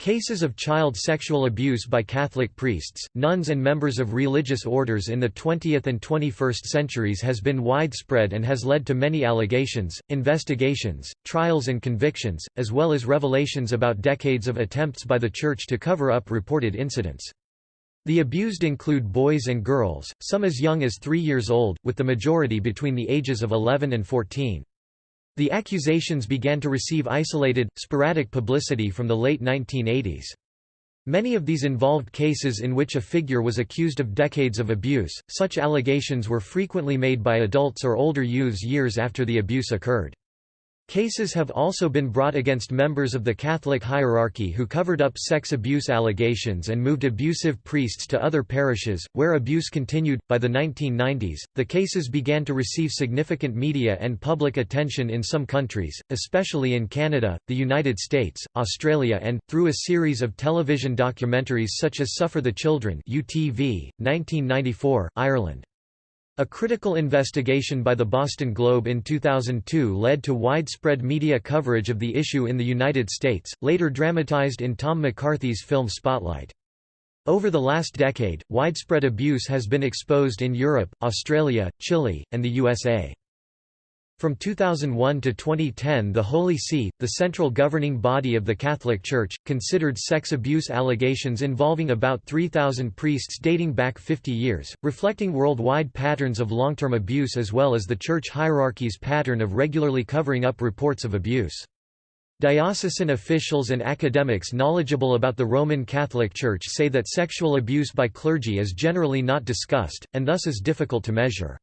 Cases of child sexual abuse by Catholic priests, nuns and members of religious orders in the 20th and 21st centuries has been widespread and has led to many allegations, investigations, trials and convictions, as well as revelations about decades of attempts by the Church to cover up reported incidents. The abused include boys and girls, some as young as three years old, with the majority between the ages of 11 and 14. The accusations began to receive isolated, sporadic publicity from the late 1980s. Many of these involved cases in which a figure was accused of decades of abuse. Such allegations were frequently made by adults or older youths years after the abuse occurred. Cases have also been brought against members of the Catholic hierarchy who covered up sex abuse allegations and moved abusive priests to other parishes, where abuse continued. By the 1990s, the cases began to receive significant media and public attention in some countries, especially in Canada, the United States, Australia, and, through a series of television documentaries such as Suffer the Children, UTV, 1994, Ireland. A critical investigation by the Boston Globe in 2002 led to widespread media coverage of the issue in the United States, later dramatized in Tom McCarthy's film Spotlight. Over the last decade, widespread abuse has been exposed in Europe, Australia, Chile, and the USA. From 2001 to 2010 the Holy See, the central governing body of the Catholic Church, considered sex abuse allegations involving about 3,000 priests dating back 50 years, reflecting worldwide patterns of long-term abuse as well as the church hierarchy's pattern of regularly covering up reports of abuse. Diocesan officials and academics knowledgeable about the Roman Catholic Church say that sexual abuse by clergy is generally not discussed, and thus is difficult to measure.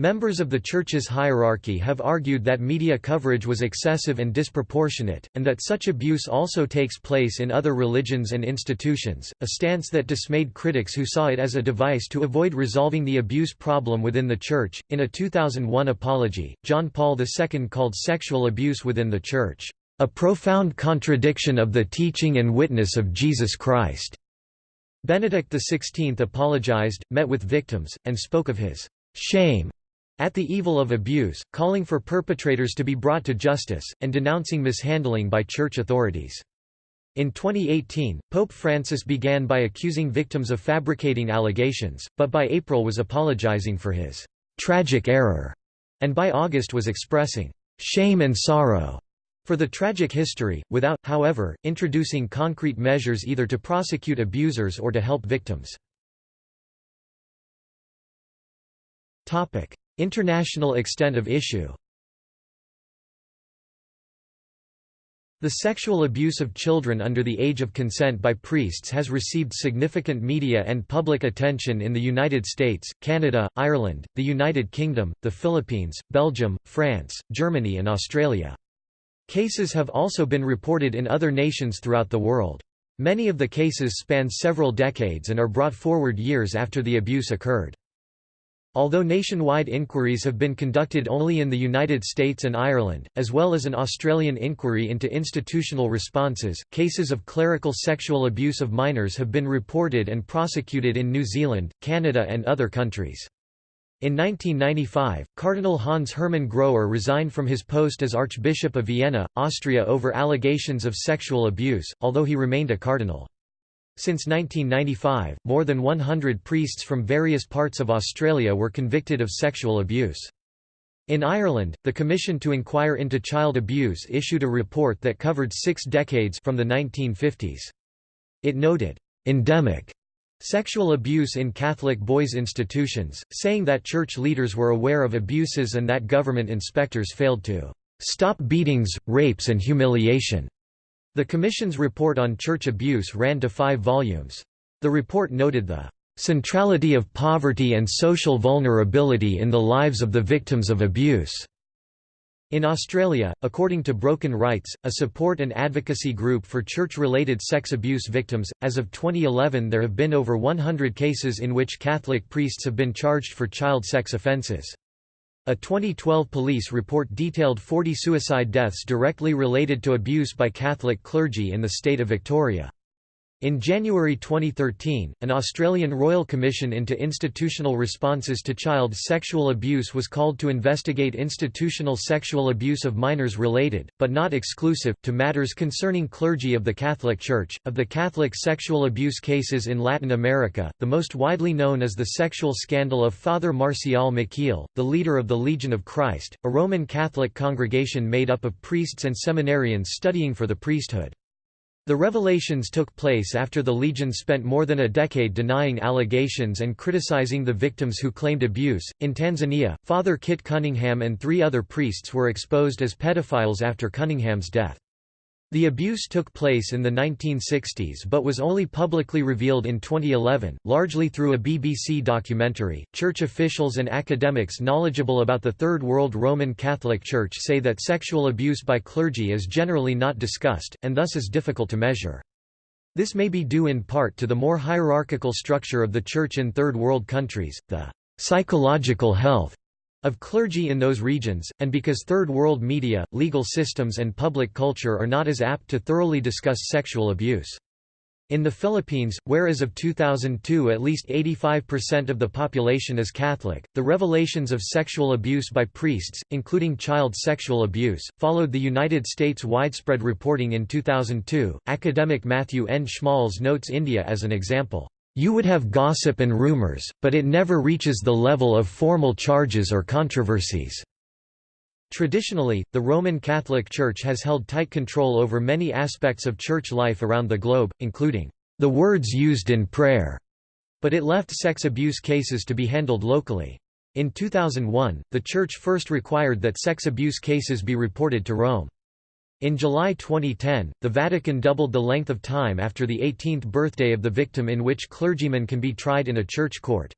Members of the Church's hierarchy have argued that media coverage was excessive and disproportionate, and that such abuse also takes place in other religions and institutions, a stance that dismayed critics who saw it as a device to avoid resolving the abuse problem within the Church. In a 2001 apology, John Paul II called sexual abuse within the Church, a profound contradiction of the teaching and witness of Jesus Christ. Benedict XVI apologized, met with victims, and spoke of his shame at the evil of abuse, calling for perpetrators to be brought to justice, and denouncing mishandling by church authorities. In 2018, Pope Francis began by accusing victims of fabricating allegations, but by April was apologizing for his tragic error, and by August was expressing shame and sorrow for the tragic history, without, however, introducing concrete measures either to prosecute abusers or to help victims. International extent of issue The sexual abuse of children under the age of consent by priests has received significant media and public attention in the United States, Canada, Ireland, the United Kingdom, the Philippines, Belgium, France, Germany and Australia. Cases have also been reported in other nations throughout the world. Many of the cases span several decades and are brought forward years after the abuse occurred. Although nationwide inquiries have been conducted only in the United States and Ireland, as well as an Australian inquiry into institutional responses, cases of clerical sexual abuse of minors have been reported and prosecuted in New Zealand, Canada and other countries. In 1995, Cardinal Hans Hermann Groër resigned from his post as Archbishop of Vienna, Austria over allegations of sexual abuse, although he remained a cardinal. Since 1995, more than 100 priests from various parts of Australia were convicted of sexual abuse. In Ireland, the Commission to Inquire into Child Abuse issued a report that covered six decades from the 1950s. It noted, "...endemic," sexual abuse in Catholic boys' institutions, saying that church leaders were aware of abuses and that government inspectors failed to "...stop beatings, rapes and humiliation." The Commission's report on church abuse ran to five volumes. The report noted the centrality of poverty and social vulnerability in the lives of the victims of abuse. In Australia, according to Broken Rites, a support and advocacy group for church-related sex abuse victims, as of 2011 there have been over 100 cases in which Catholic priests have been charged for child sex offences. A 2012 police report detailed 40 suicide deaths directly related to abuse by Catholic clergy in the state of Victoria. In January 2013, an Australian Royal Commission into Institutional Responses to Child Sexual Abuse was called to investigate institutional sexual abuse of minors related, but not exclusive, to matters concerning clergy of the Catholic Church. Of the Catholic sexual abuse cases in Latin America, the most widely known is the sexual scandal of Father Marcial Maciel, the leader of the Legion of Christ, a Roman Catholic congregation made up of priests and seminarians studying for the priesthood. The revelations took place after the Legion spent more than a decade denying allegations and criticizing the victims who claimed abuse. In Tanzania, Father Kit Cunningham and three other priests were exposed as pedophiles after Cunningham's death. The abuse took place in the 1960s but was only publicly revealed in 2011, largely through a BBC documentary. Church officials and academics knowledgeable about the Third World Roman Catholic Church say that sexual abuse by clergy is generally not discussed, and thus is difficult to measure. This may be due in part to the more hierarchical structure of the Church in Third World countries, the psychological health of clergy in those regions, and because Third World media, legal systems and public culture are not as apt to thoroughly discuss sexual abuse. In the Philippines, where as of 2002 at least 85% of the population is Catholic, the revelations of sexual abuse by priests, including child sexual abuse, followed the United States' widespread reporting in 2002. Academic Matthew N. Schmalz notes India as an example. You would have gossip and rumors, but it never reaches the level of formal charges or controversies. Traditionally, the Roman Catholic Church has held tight control over many aspects of church life around the globe, including the words used in prayer, but it left sex abuse cases to be handled locally. In 2001, the Church first required that sex abuse cases be reported to Rome. In July 2010, the Vatican doubled the length of time after the 18th birthday of the victim in which clergymen can be tried in a church court.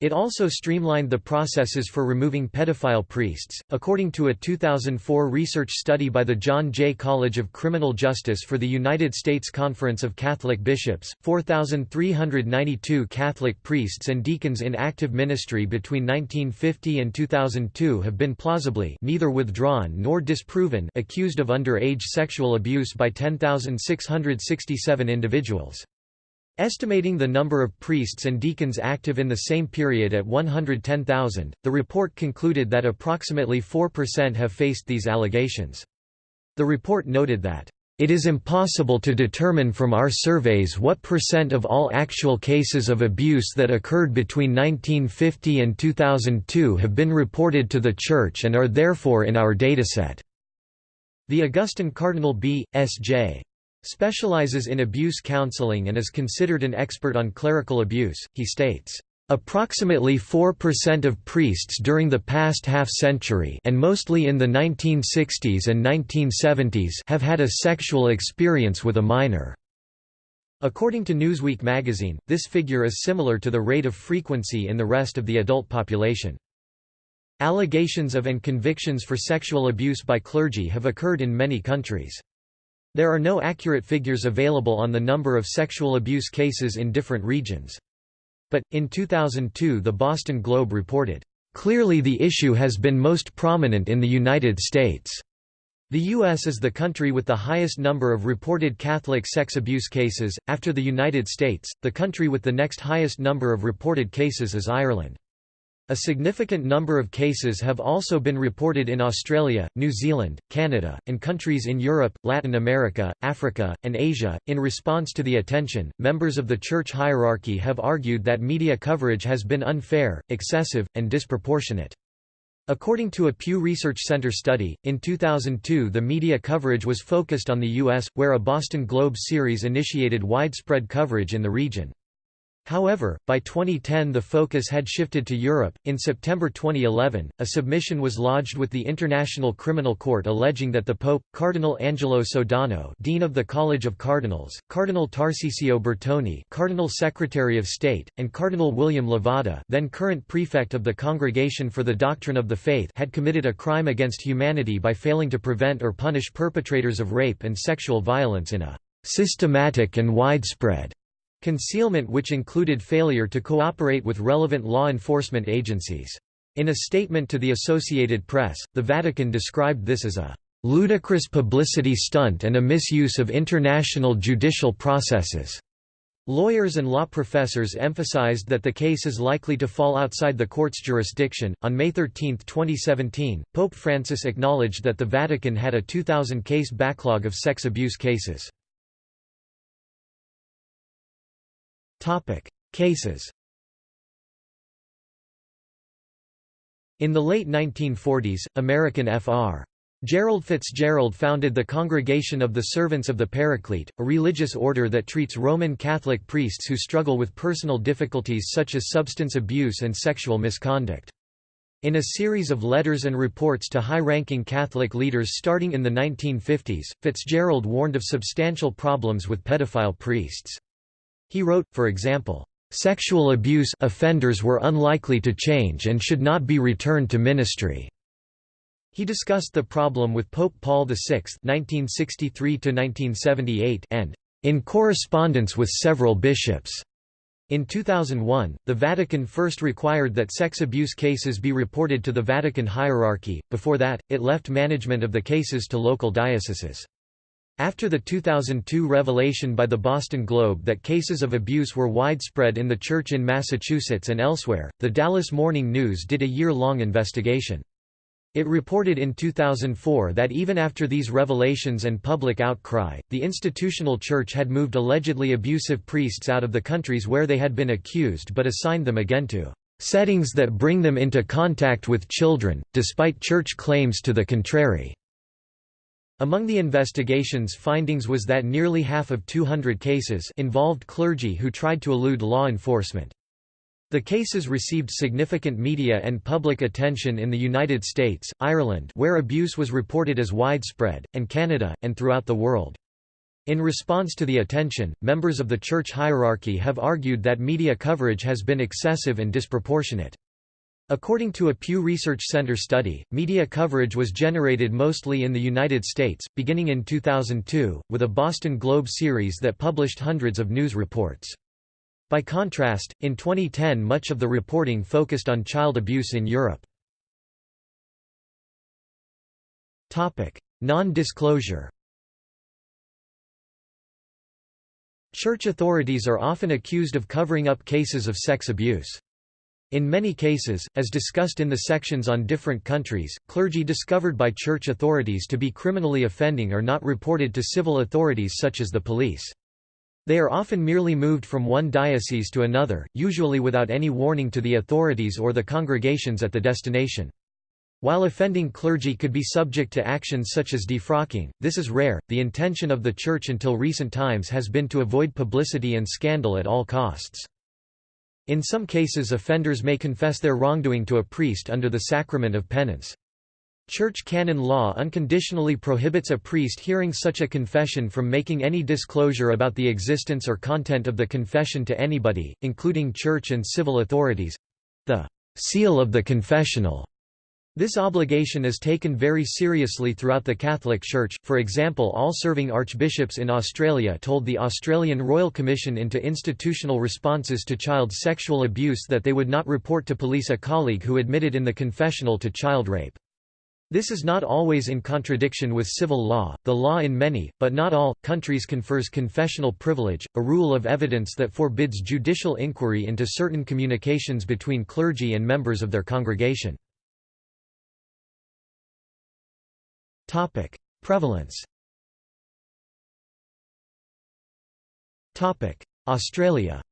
It also streamlined the processes for removing pedophile priests. According to a 2004 research study by the John Jay College of Criminal Justice for the United States Conference of Catholic Bishops, 4,392 Catholic priests and deacons in active ministry between 1950 and 2002 have been plausibly neither withdrawn nor disproven accused of underage sexual abuse by 10,667 individuals. Estimating the number of priests and deacons active in the same period at 110,000, the report concluded that approximately 4% have faced these allegations. The report noted that, "...it is impossible to determine from our surveys what percent of all actual cases of abuse that occurred between 1950 and 2002 have been reported to the Church and are therefore in our dataset." The Augustin Cardinal B. S. J specializes in abuse counseling and is considered an expert on clerical abuse. He states, Approximately 4% of priests during the past half-century and mostly in the 1960s and 1970s have had a sexual experience with a minor. According to Newsweek magazine, this figure is similar to the rate of frequency in the rest of the adult population. Allegations of and convictions for sexual abuse by clergy have occurred in many countries. There are no accurate figures available on the number of sexual abuse cases in different regions. But, in 2002 the Boston Globe reported, "...clearly the issue has been most prominent in the United States." The U.S. is the country with the highest number of reported Catholic sex abuse cases. After the United States, the country with the next highest number of reported cases is Ireland. A significant number of cases have also been reported in Australia, New Zealand, Canada, and countries in Europe, Latin America, Africa, and Asia. In response to the attention, members of the church hierarchy have argued that media coverage has been unfair, excessive, and disproportionate. According to a Pew Research Center study, in 2002 the media coverage was focused on the U.S., where a Boston Globe series initiated widespread coverage in the region. However, by 2010 the focus had shifted to Europe. In September 2011, a submission was lodged with the International Criminal Court alleging that the Pope, Cardinal Angelo Sodano, Dean of the College of Cardinals, Cardinal Tarcisio Bertone, Cardinal Secretary of State, and Cardinal William Levada, then current prefect of the Congregation for the Doctrine of the Faith, had committed a crime against humanity by failing to prevent or punish perpetrators of rape and sexual violence in a systematic and widespread Concealment which included failure to cooperate with relevant law enforcement agencies. In a statement to the Associated Press, the Vatican described this as a ludicrous publicity stunt and a misuse of international judicial processes. Lawyers and law professors emphasized that the case is likely to fall outside the court's jurisdiction. On May 13, 2017, Pope Francis acknowledged that the Vatican had a 2,000 case backlog of sex abuse cases. Topic: Cases. In the late 1940s, American Fr. Gerald Fitzgerald founded the Congregation of the Servants of the Paraclete, a religious order that treats Roman Catholic priests who struggle with personal difficulties such as substance abuse and sexual misconduct. In a series of letters and reports to high-ranking Catholic leaders starting in the 1950s, Fitzgerald warned of substantial problems with pedophile priests. He wrote, for example, "...sexual abuse offenders were unlikely to change and should not be returned to ministry." He discussed the problem with Pope Paul VI (1963–1978) and in correspondence with several bishops. In 2001, the Vatican first required that sex abuse cases be reported to the Vatican hierarchy, before that, it left management of the cases to local dioceses. After the 2002 revelation by the Boston Globe that cases of abuse were widespread in the church in Massachusetts and elsewhere, the Dallas Morning News did a year-long investigation. It reported in 2004 that even after these revelations and public outcry, the institutional church had moved allegedly abusive priests out of the countries where they had been accused but assigned them again to settings that bring them into contact with children, despite church claims to the contrary. Among the investigation's findings was that nearly half of 200 cases involved clergy who tried to elude law enforcement. The cases received significant media and public attention in the United States, Ireland where abuse was reported as widespread, and Canada, and throughout the world. In response to the attention, members of the church hierarchy have argued that media coverage has been excessive and disproportionate. According to a Pew Research Center study, media coverage was generated mostly in the United States, beginning in 2002, with a Boston Globe series that published hundreds of news reports. By contrast, in 2010 much of the reporting focused on child abuse in Europe. Non-disclosure Church authorities are often accused of covering up cases of sex abuse. In many cases, as discussed in the sections on different countries, clergy discovered by church authorities to be criminally offending are not reported to civil authorities such as the police. They are often merely moved from one diocese to another, usually without any warning to the authorities or the congregations at the destination. While offending clergy could be subject to actions such as defrocking, this is rare. The intention of the Church until recent times has been to avoid publicity and scandal at all costs. In some cases, offenders may confess their wrongdoing to a priest under the sacrament of penance. Church canon law unconditionally prohibits a priest hearing such a confession from making any disclosure about the existence or content of the confession to anybody, including church and civil authorities. The seal of the confessional this obligation is taken very seriously throughout the Catholic Church, for example all serving archbishops in Australia told the Australian Royal Commission into Institutional Responses to Child Sexual Abuse that they would not report to police a colleague who admitted in the confessional to child rape. This is not always in contradiction with civil law. The law in many, but not all, countries confers confessional privilege, a rule of evidence that forbids judicial inquiry into certain communications between clergy and members of their congregation. Topic: Prevalence. Topic: Australia.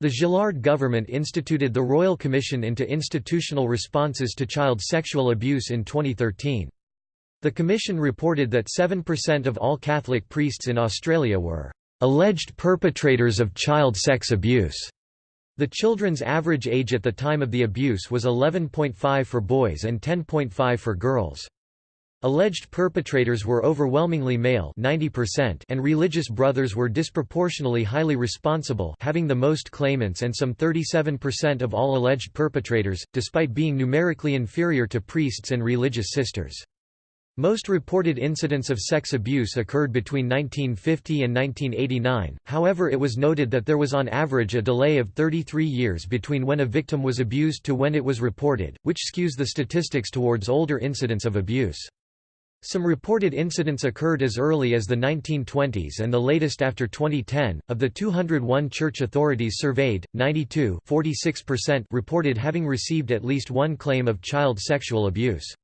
The Gillard government instituted the Royal Commission into Institutional Responses to Child Sexual Abuse in 2013. The commission reported that 7% of all Catholic priests in Australia were alleged perpetrators of child sex abuse. The children's average age at the time of the abuse was 11.5 for boys and 10.5 for girls. Alleged perpetrators were overwhelmingly male 90% and religious brothers were disproportionately highly responsible having the most claimants and some 37% of all alleged perpetrators, despite being numerically inferior to priests and religious sisters. Most reported incidents of sex abuse occurred between 1950 and 1989, however it was noted that there was on average a delay of 33 years between when a victim was abused to when it was reported, which skews the statistics towards older incidents of abuse. Some reported incidents occurred as early as the 1920s and the latest after 2010. Of the 201 church authorities surveyed, 92 reported having received at least one claim of child sexual abuse.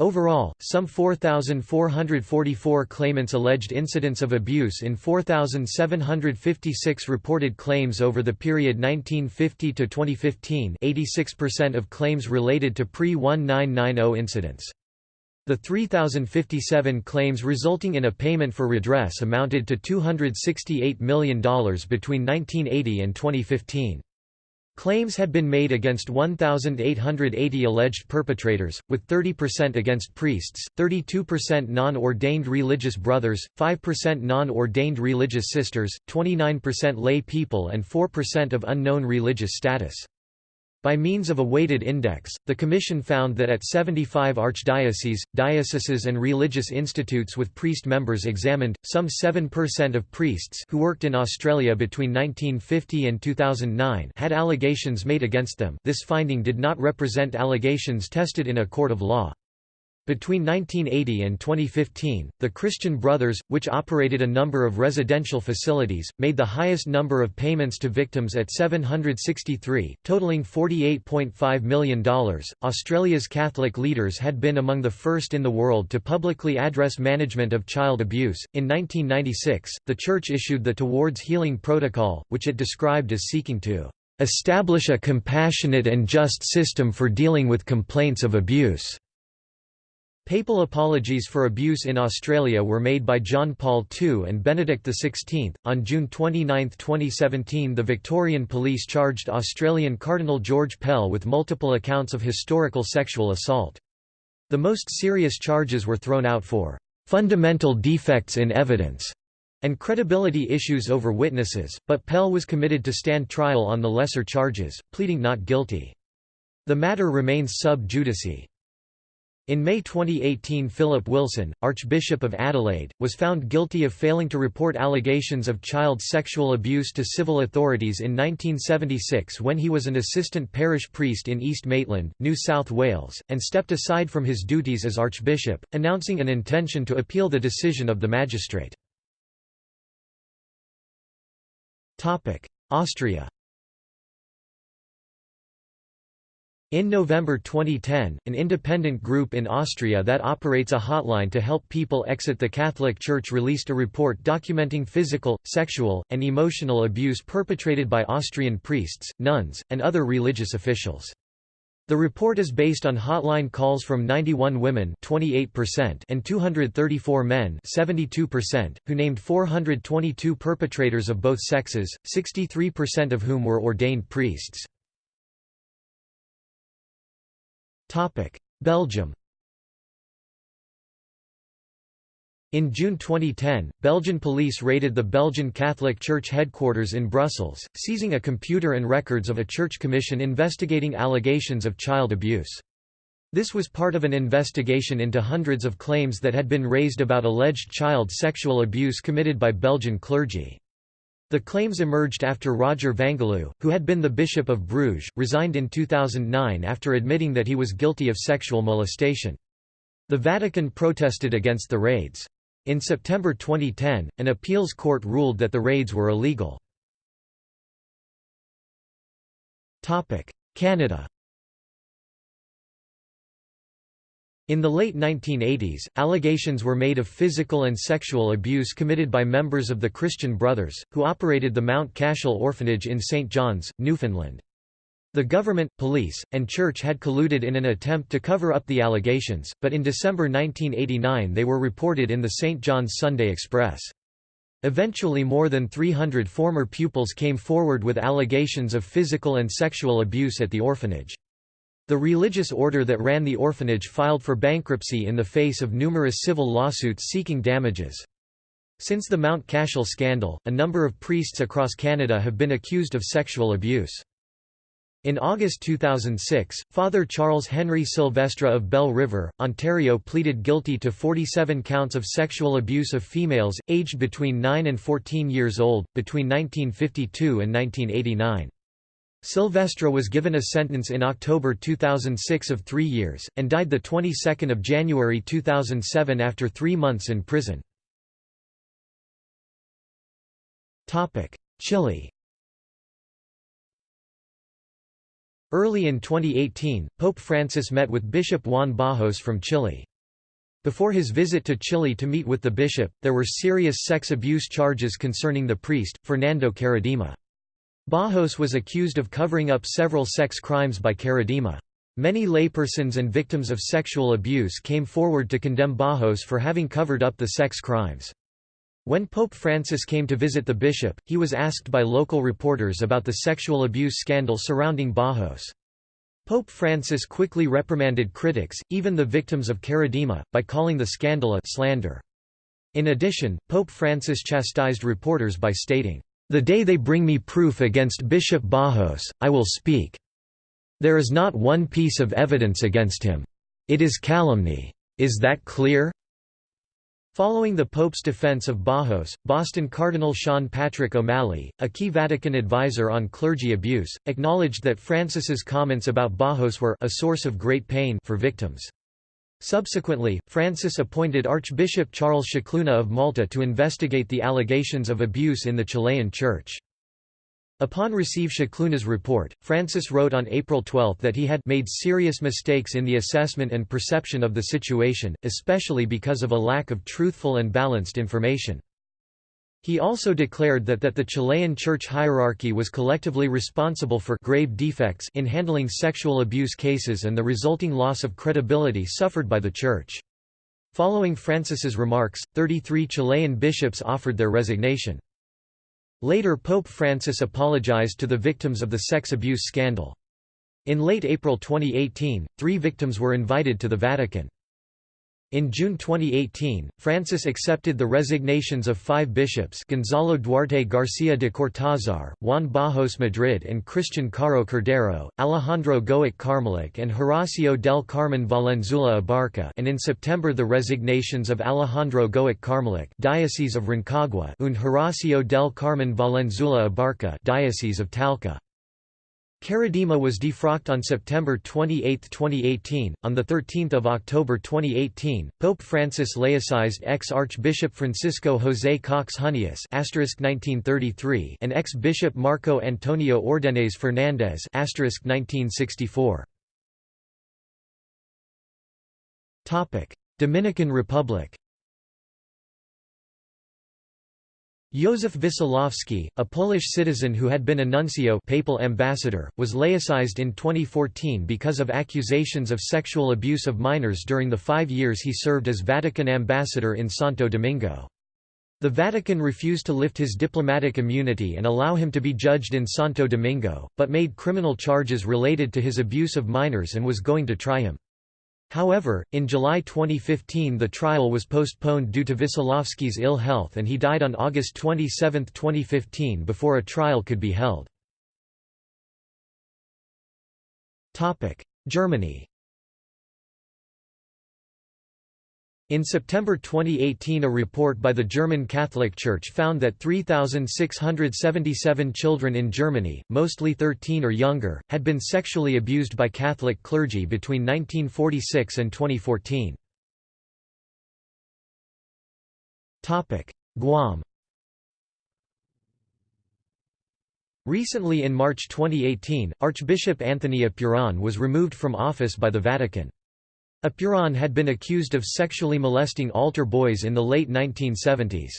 Overall, some 4,444 claimants alleged incidents of abuse in 4,756 reported claims over the period 1950 to 2015 86% of claims related to pre-1990 incidents. The 3,057 claims resulting in a payment for redress amounted to $268 million between 1980 and 2015. Claims had been made against 1,880 alleged perpetrators, with 30% against priests, 32% non-ordained religious brothers, 5% non-ordained religious sisters, 29% lay people and 4% of unknown religious status. By means of a weighted index, the Commission found that at 75 archdioceses, dioceses and religious institutes with priest members examined, some 7% of priests who worked in Australia between 1950 and 2009 had allegations made against them this finding did not represent allegations tested in a court of law. Between 1980 and 2015, the Christian Brothers, which operated a number of residential facilities, made the highest number of payments to victims at 763, totaling $48.5 million. Australia's Catholic leaders had been among the first in the world to publicly address management of child abuse. In 1996, the Church issued the Towards Healing Protocol, which it described as seeking to establish a compassionate and just system for dealing with complaints of abuse. Papal apologies for abuse in Australia were made by John Paul II and Benedict XVI. On June 29, 2017, the Victorian police charged Australian Cardinal George Pell with multiple accounts of historical sexual assault. The most serious charges were thrown out for fundamental defects in evidence and credibility issues over witnesses, but Pell was committed to stand trial on the lesser charges, pleading not guilty. The matter remains sub judice. In May 2018 Philip Wilson, Archbishop of Adelaide, was found guilty of failing to report allegations of child sexual abuse to civil authorities in 1976 when he was an assistant parish priest in East Maitland, New South Wales, and stepped aside from his duties as Archbishop, announcing an intention to appeal the decision of the magistrate. Austria In November 2010, an independent group in Austria that operates a hotline to help people exit the Catholic Church released a report documenting physical, sexual, and emotional abuse perpetrated by Austrian priests, nuns, and other religious officials. The report is based on hotline calls from 91 women 28% and 234 men 72%, who named 422 perpetrators of both sexes, 63% of whom were ordained priests. Belgium In June 2010, Belgian police raided the Belgian Catholic Church headquarters in Brussels, seizing a computer and records of a church commission investigating allegations of child abuse. This was part of an investigation into hundreds of claims that had been raised about alleged child sexual abuse committed by Belgian clergy. The claims emerged after Roger Vangheluwe, who had been the Bishop of Bruges, resigned in 2009 after admitting that he was guilty of sexual molestation. The Vatican protested against the raids. In September 2010, an appeals court ruled that the raids were illegal. Canada In the late 1980s, allegations were made of physical and sexual abuse committed by members of the Christian Brothers, who operated the Mount Cashel Orphanage in St. John's, Newfoundland. The government, police, and church had colluded in an attempt to cover up the allegations, but in December 1989 they were reported in the St. John's Sunday Express. Eventually more than 300 former pupils came forward with allegations of physical and sexual abuse at the orphanage. The religious order that ran the orphanage filed for bankruptcy in the face of numerous civil lawsuits seeking damages. Since the Mount Cashel scandal, a number of priests across Canada have been accused of sexual abuse. In August 2006, Father Charles Henry Sylvestre of Belle River, Ontario pleaded guilty to 47 counts of sexual abuse of females, aged between 9 and 14 years old, between 1952 and 1989. Sylvestre was given a sentence in October 2006 of three years, and died the 22nd of January 2007 after three months in prison. Chile Early in 2018, Pope Francis met with Bishop Juan Barros from Chile. Before his visit to Chile to meet with the bishop, there were serious sex abuse charges concerning the priest, Fernando Karadima. Barros was accused of covering up several sex crimes by Karadima. Many laypersons and victims of sexual abuse came forward to condemn Barros for having covered up the sex crimes. When Pope Francis came to visit the bishop, he was asked by local reporters about the sexual abuse scandal surrounding Barros. Pope Francis quickly reprimanded critics, even the victims of Karadima, by calling the scandal a slander. In addition, Pope Francis chastised reporters by stating, "...the day they bring me proof against Bishop Barros, I will speak. There is not one piece of evidence against him. It is calumny. Is that clear?" Following the Pope's defense of Barros, Boston Cardinal Sean Patrick O'Malley, a key Vatican advisor on clergy abuse, acknowledged that Francis's comments about Barros were a source of great pain for victims. Subsequently, Francis appointed Archbishop Charles Scicluna of Malta to investigate the allegations of abuse in the Chilean Church. Upon receive Scicluna's report, Francis wrote on April 12 that he had made serious mistakes in the assessment and perception of the situation, especially because of a lack of truthful and balanced information. He also declared that, that the Chilean church hierarchy was collectively responsible for grave defects in handling sexual abuse cases and the resulting loss of credibility suffered by the church. Following Francis's remarks, 33 Chilean bishops offered their resignation. Later Pope Francis apologized to the victims of the sex abuse scandal. In late April 2018, three victims were invited to the Vatican. In June 2018, Francis accepted the resignations of five bishops Gonzalo Duarte García de Cortázar, Juan Barros Madrid and Christian Caro Cordero, Alejandro Goic Karmelic and Horacio del Carmen Valenzuela Abarca and in September the resignations of Alejandro Goic Karmelic Diocese of Rancagua and Horacio del Carmen Valenzuela Abarca Diocese of Talca. Karadima was defrocked on September 28, 2018. On the 13th of October 2018, Pope Francis laicized ex-Archbishop Francisco José Cox Huneeus (1933) and ex-Bishop Marco Antonio Órdenes Fernández (1964). Topic: Dominican Republic. Józef Wesołowski, a Polish citizen who had been a nuncio papal ambassador, was laicized in 2014 because of accusations of sexual abuse of minors during the five years he served as Vatican ambassador in Santo Domingo. The Vatican refused to lift his diplomatic immunity and allow him to be judged in Santo Domingo, but made criminal charges related to his abuse of minors and was going to try him. However, in July 2015 the trial was postponed due to Wesołowski's ill health and he died on August 27, 2015 before a trial could be held. Germany In September 2018 a report by the German Catholic Church found that 3,677 children in Germany, mostly 13 or younger, had been sexually abused by Catholic clergy between 1946 and 2014. Guam Recently in March 2018, Archbishop Anthony Apuron was removed from office by the Vatican. Apuron had been accused of sexually molesting altar boys in the late 1970s.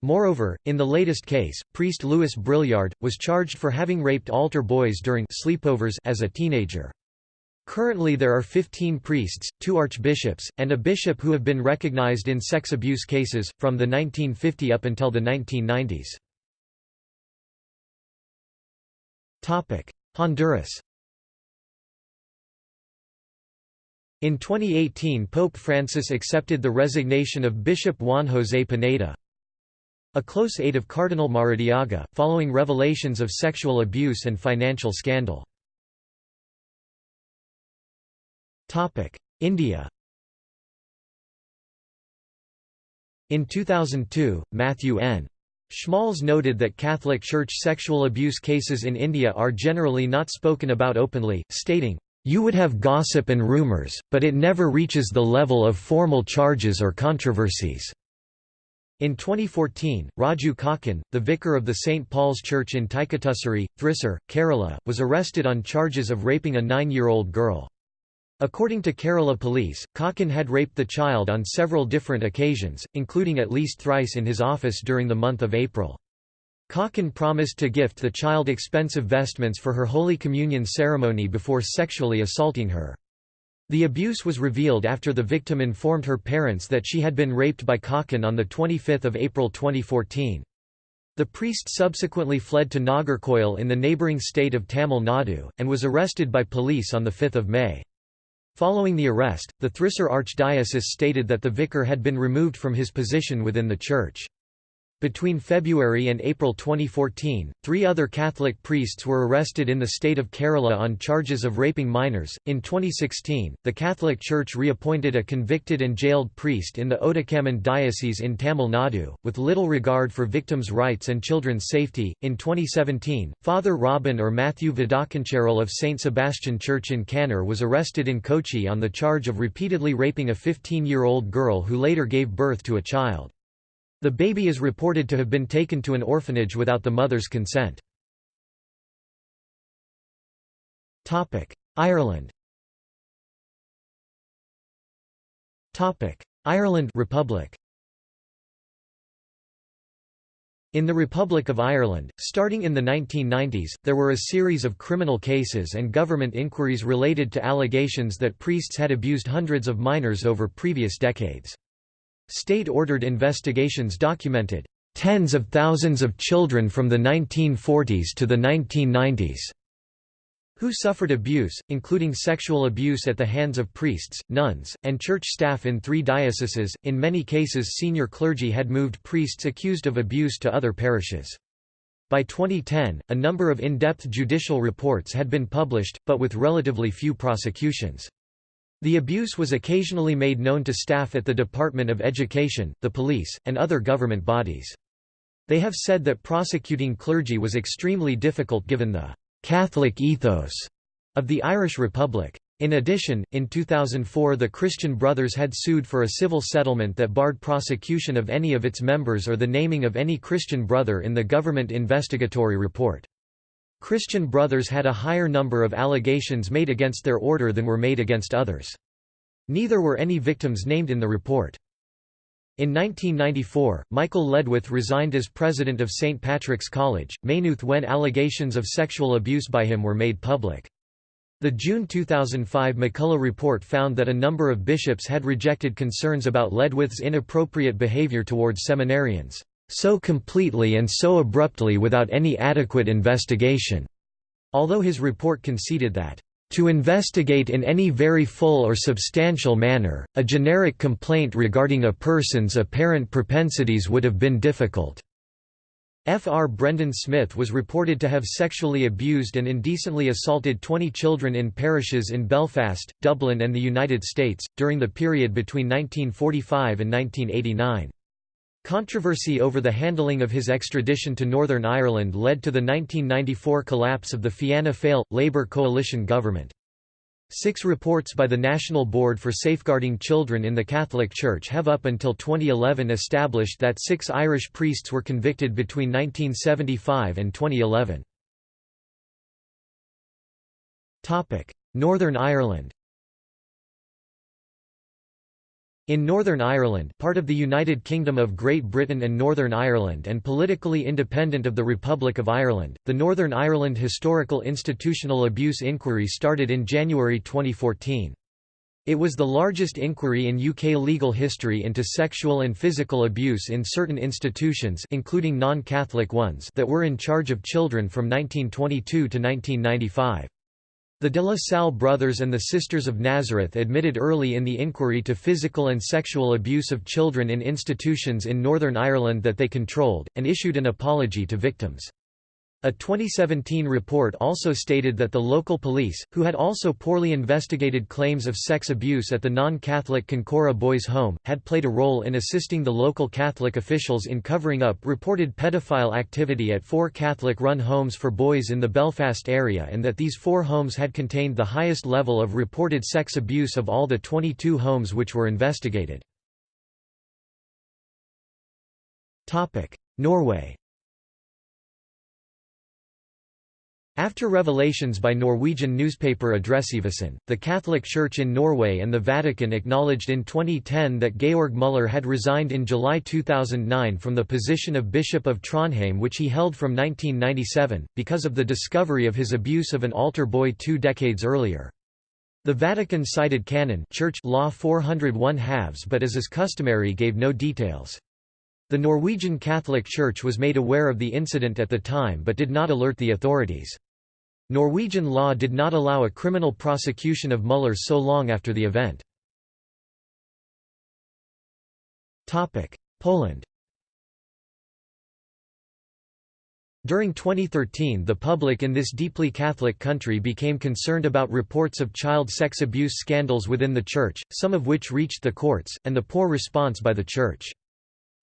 Moreover, in the latest case, priest Louis Brouillard, was charged for having raped altar boys during sleepovers as a teenager. Currently there are 15 priests, two archbishops, and a bishop who have been recognized in sex abuse cases, from the 1950 up until the 1990s. Honduras In 2018 Pope Francis accepted the resignation of Bishop Juan José Pineda, a close aide of Cardinal Maradiaga, following revelations of sexual abuse and financial scandal. India In 2002, Matthew N. Schmalz noted that Catholic Church sexual abuse cases in India are generally not spoken about openly, stating, "...you would have gossip and rumours, but it never reaches the level of formal charges or controversies." In 2014, Raju Kokkan, the vicar of the St. Paul's Church in Thaikkatussery, Thrissur, Kerala, was arrested on charges of raping a nine-year-old girl. According to Kerala police, Kokkan had raped the child on several different occasions, including at least thrice in his office during the month of April. Kokkan promised to gift the child expensive vestments for her Holy Communion ceremony before sexually assaulting her. The abuse was revealed after the victim informed her parents that she had been raped by Kokkan on 25 April 2014. The priest subsequently fled to Nagercoil in the neighbouring state of Tamil Nadu, and was arrested by police on 5 May. Following the arrest, the Thrissur Archdiocese stated that the vicar had been removed from his position within the church. Between February and April 2014, three other Catholic priests were arrested in the state of Kerala on charges of raping minors. In 2016, the Catholic Church reappointed a convicted and jailed priest in the Ootacamund diocese in Tamil Nadu, with little regard for victims' rights and children's safety. In 2017, Father Robin or Matthew Vadakkumchery of St. Sebastian Church in Kannur was arrested in Kochi on the charge of repeatedly raping a 15 year old girl who later gave birth to a child. The baby is reported to have been taken to an orphanage without the mother's consent. Ireland Ireland Republic In the Republic of Ireland, starting in the 1990s, there were a series of criminal cases and government inquiries related to allegations that priests had abused hundreds of minors over previous decades. State-ordered investigations documented tens of thousands of children from the 1940s to the 1990s who suffered abuse, including sexual abuse at the hands of priests, nuns, and church staff in three dioceses. In many cases, senior clergy had moved priests accused of abuse to other parishes. By 2010, a number of in-depth judicial reports had been published, but with relatively few prosecutions. The abuse was occasionally made known to staff at the Department of Education, the police, and other government bodies. They have said that prosecuting clergy was extremely difficult given the «Catholic ethos» of the Irish Republic. In addition, in 2004 the Christian Brothers had sued for a civil settlement that barred prosecution of any of its members or the naming of any Christian brother in the government investigatory report. Christian Brothers had a higher number of allegations made against their order than were made against others. Neither were any victims named in the report. In 1994, Michael Ledwith resigned as president of St. Patrick's College, Maynooth when allegations of sexual abuse by him were made public. The June 2005 McCullough report found that a number of bishops had rejected concerns about Ledwith's inappropriate behavior towards seminarians so completely and so abruptly without any adequate investigation." Although his report conceded that, "...to investigate in any very full or substantial manner, a generic complaint regarding a person's apparent propensities would have been difficult." Fr. Brendan Smith was reported to have sexually abused and indecently assaulted 20 children in parishes in Belfast, Dublin and the United States, during the period between 1945 and 1989. Controversy over the handling of his extradition to Northern Ireland led to the 1994 collapse of the Fianna Fáil, Labour coalition government. Six reports by the National Board for Safeguarding Children in the Catholic Church have up until 2011 established that six Irish priests were convicted between 1975 and 2011. Northern Ireland In Northern Ireland part of the United Kingdom of Great Britain and Northern Ireland and politically independent of the Republic of Ireland, the Northern Ireland Historical Institutional Abuse Inquiry started in January 2014. It was the largest inquiry in UK legal history into sexual and physical abuse in certain institutions including non-Catholic ones that were in charge of children from 1922 to 1995. The de la Salle brothers and the Sisters of Nazareth admitted early in the inquiry to physical and sexual abuse of children in institutions in Northern Ireland that they controlled, and issued an apology to victims. A 2017 report also stated that the local police, who had also poorly investigated claims of sex abuse at the non-Catholic Kincora Boys Home, had played a role in assisting the local Catholic officials in covering up reported pedophile activity at four Catholic-run homes for boys in the Belfast area and that these four homes had contained the highest level of reported sex abuse of all the 22 homes which were investigated. Norway After revelations by Norwegian newspaper Adresseavisen, the Catholic Church in Norway and the Vatican acknowledged in 2010 that Georg Müller had resigned in July 2009 from the position of Bishop of Trondheim which he held from 1997, because of the discovery of his abuse of an altar boy two decades earlier. The Vatican cited canon Church law 401 halves but as is customary gave no details. The Norwegian Catholic Church was made aware of the incident at the time but did not alert the authorities. Norwegian law did not allow a criminal prosecution of Müller so long after the event. Poland During 2013 the public in this deeply Catholic country became concerned about reports of child sex abuse scandals within the Church, some of which reached the courts, and the poor response by the Church.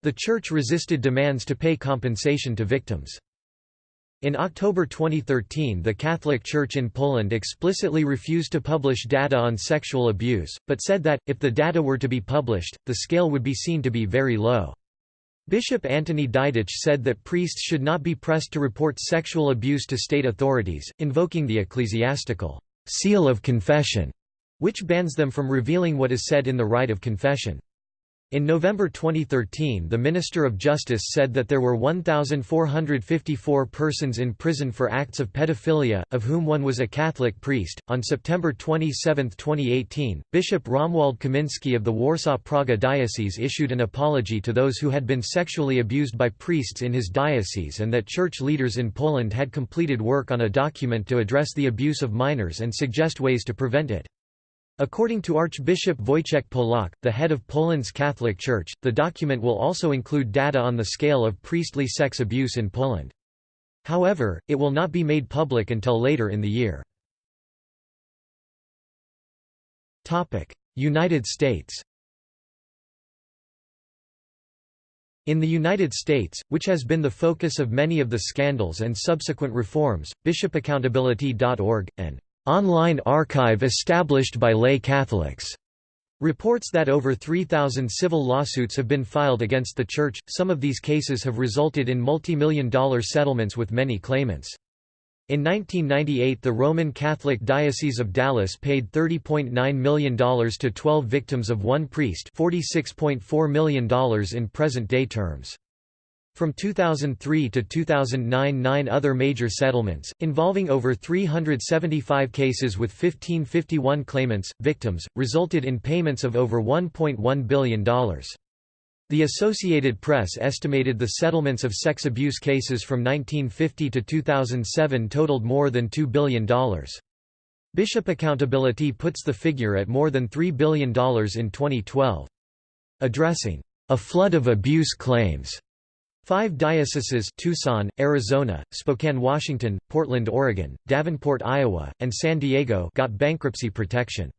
The Church resisted demands to pay compensation to victims. In October 2013 the Catholic Church in Poland explicitly refused to publish data on sexual abuse, but said that, if the data were to be published, the scale would be seen to be very low. Bishop Antoni Dydycz said that priests should not be pressed to report sexual abuse to state authorities, invoking the ecclesiastical seal of confession, which bans them from revealing what is said in the rite of confession. In November 2013 the Minister of Justice said that there were 1,454 persons in prison for acts of pedophilia, of whom one was a Catholic priest. On September 27, 2018, Bishop Romuald Kaminski of the Warsaw-Praga Diocese issued an apology to those who had been sexually abused by priests in his diocese and that church leaders in Poland had completed work on a document to address the abuse of minors and suggest ways to prevent it. According to Archbishop Wojciech Polak, the head of Poland's Catholic Church, the document will also include data on the scale of priestly sex abuse in Poland. However, it will not be made public until later in the year. United States In the United States, which has been the focus of many of the scandals and subsequent reforms, bishopaccountability.org, and online archive established by lay Catholics. Reports that over 3,000 civil lawsuits have been filed against the Church, some of these cases have resulted in multi-million dollar settlements with many claimants. In 1998 the Roman Catholic Diocese of Dallas paid $30.9 million to 12 victims of one priest $46.4 million in present-day terms. From 2003 to 2009 nine other major settlements, involving over 375 cases with 1551 claimants, victims, resulted in payments of over $1.1 billion. The Associated Press estimated the settlements of sex abuse cases from 1950 to 2007 totaled more than $2 billion. Bishop Accountability puts the figure at more than $3 billion in 2012. Addressing a flood of abuse claims Five dioceses Tucson, Arizona, Spokane, Washington, Portland, Oregon, Davenport, Iowa, and San Diego got bankruptcy protection.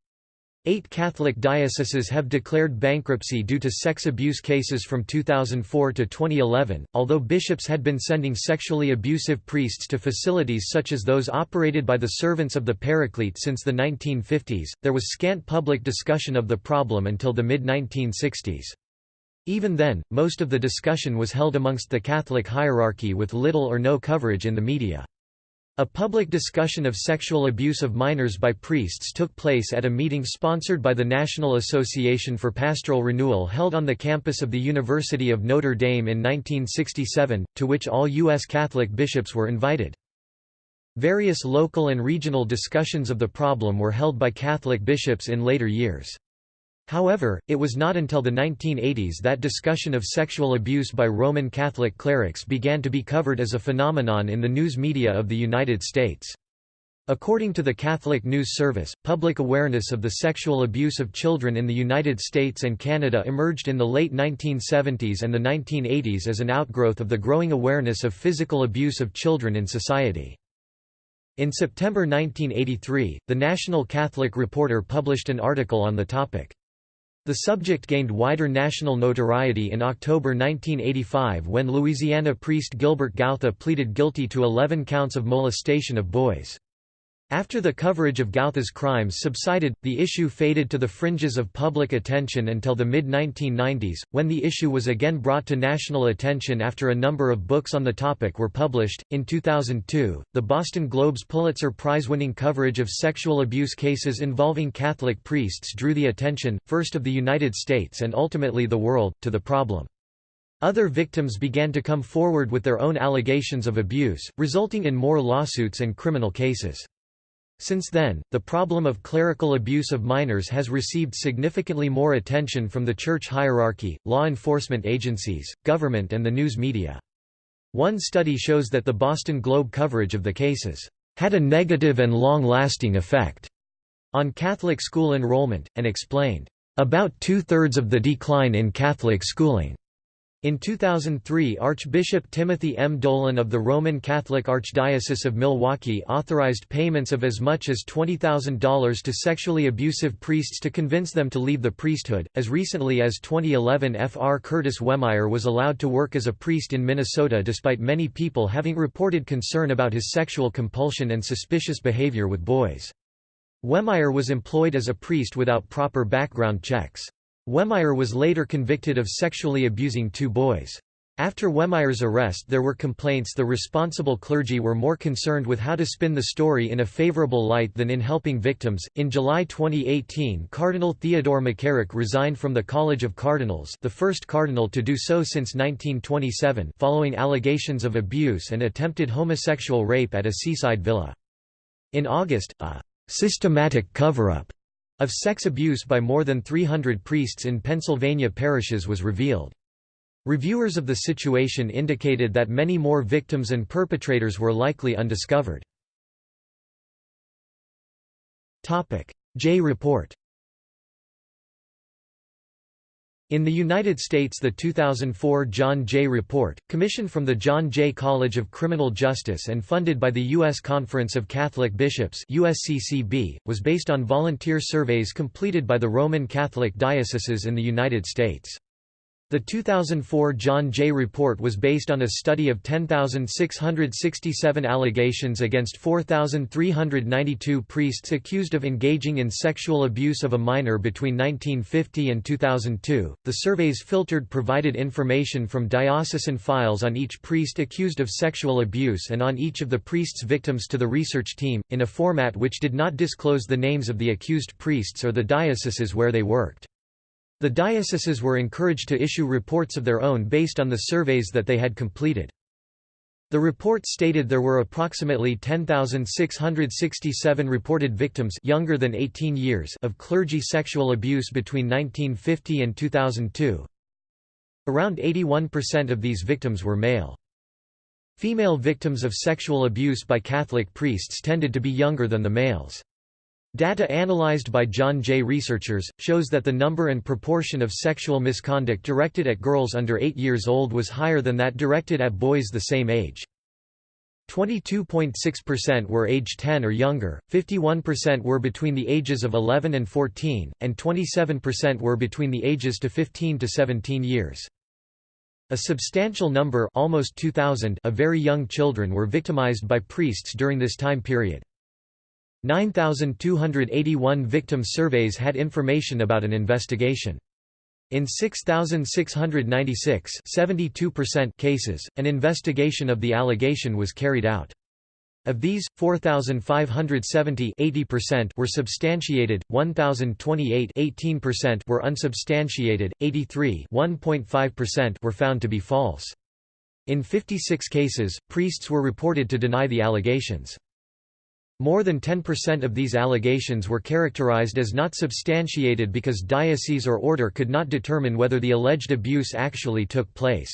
Eight Catholic dioceses have declared bankruptcy due to sex abuse cases from 2004 to 2011. Although bishops had been sending sexually abusive priests to facilities such as those operated by the Servants of the Paraclete since the 1950s, there was scant public discussion of the problem until the mid 1960s. Even then, most of the discussion was held amongst the Catholic hierarchy with little or no coverage in the media. A public discussion of sexual abuse of minors by priests took place at a meeting sponsored by the National Association for Pastoral Renewal held on the campus of the University of Notre Dame in 1967, to which all U.S. Catholic bishops were invited. Various local and regional discussions of the problem were held by Catholic bishops in later years. However, it was not until the 1980s that discussion of sexual abuse by Roman Catholic clerics began to be covered as a phenomenon in the news media of the United States. According to the Catholic News Service, public awareness of the sexual abuse of children in the United States and Canada emerged in the late 1970s and the 1980s as an outgrowth of the growing awareness of physical abuse of children in society. In September 1983, the National Catholic Reporter published an article on the topic. The subject gained wider national notoriety in October 1985 when Louisiana priest Gilbert Gauthe pleaded guilty to 11 counts of molestation of boys. After the coverage of Gauthe's crimes subsided, the issue faded to the fringes of public attention until the mid-1990s, when the issue was again brought to national attention after a number of books on the topic were published. In 2002, the Boston Globe's Pulitzer Prize-winning coverage of sexual abuse cases involving Catholic priests drew the attention, first of the United States and ultimately the world, to the problem. Other victims began to come forward with their own allegations of abuse, resulting in more lawsuits and criminal cases. Since then, the problem of clerical abuse of minors has received significantly more attention from the church hierarchy, law enforcement agencies, government and the news media. One study shows that the Boston Globe coverage of the cases had a negative and long-lasting effect on Catholic school enrollment, and explained, "...about two-thirds of the decline in Catholic schooling." In 2003 Archbishop Timothy M. Dolan of the Roman Catholic Archdiocese of Milwaukee authorized payments of as much as $20,000 to sexually abusive priests to convince them to leave the priesthood. As recently as 2011 Fr. Curtis Wehmeyer was allowed to work as a priest in Minnesota despite many people having reported concern about his sexual compulsion and suspicious behavior with boys. Wehmeyer was employed as a priest without proper background checks. Wehmeyer was later convicted of sexually abusing two boys. After Wehmeyer's arrest there were complaints the responsible clergy were more concerned with how to spin the story in a favorable light than in helping victims. In July 2018 Cardinal Theodore McCarrick resigned from the College of Cardinals the first cardinal to do so since 1927 following allegations of abuse and attempted homosexual rape at a seaside villa. In August, a systematic cover-up of sex abuse by more than 300 priests in Pennsylvania parishes was revealed. Reviewers of the situation indicated that many more victims and perpetrators were likely undiscovered. Jay Report In the United States the 2004 John Jay Report, commissioned from the John Jay College of Criminal Justice and funded by the U.S. Conference of Catholic Bishops USCCB, was based on volunteer surveys completed by the Roman Catholic dioceses in the United States. The 2004 John Jay report was based on a study of 10,667 allegations against 4,392 priests accused of engaging in sexual abuse of a minor between 1950 and 2002. The surveys filtered provided information from diocesan files on each priest accused of sexual abuse and on each of the priest's victims to the research team, in a format which did not disclose the names of the accused priests or the dioceses where they worked. The dioceses were encouraged to issue reports of their own based on the surveys that they had completed. The report stated there were approximately 10,667 reported victims younger than 18 years of clergy sexual abuse between 1950 and 2002. Around 81% of these victims were male. Female victims of sexual abuse by Catholic priests tended to be younger than the males. Data analyzed by John Jay researchers, shows that the number and proportion of sexual misconduct directed at girls under 8 years old was higher than that directed at boys the same age. 22.6% were age 10 or younger, 51% were between the ages of 11 and 14, and 27% were between the ages to 15 to 17 years. A substantial number almost 2,000 of very young children were victimized by priests during this time period. 9,281 victim surveys had information about an investigation. In 6,696 cases, an investigation of the allegation was carried out. Of these, 4,570 were substantiated, 1,028 were unsubstantiated, 83 were found to be false. In 56 cases, priests were reported to deny the allegations. More than 10% of these allegations were characterized as not substantiated because diocese or order could not determine whether the alleged abuse actually took place.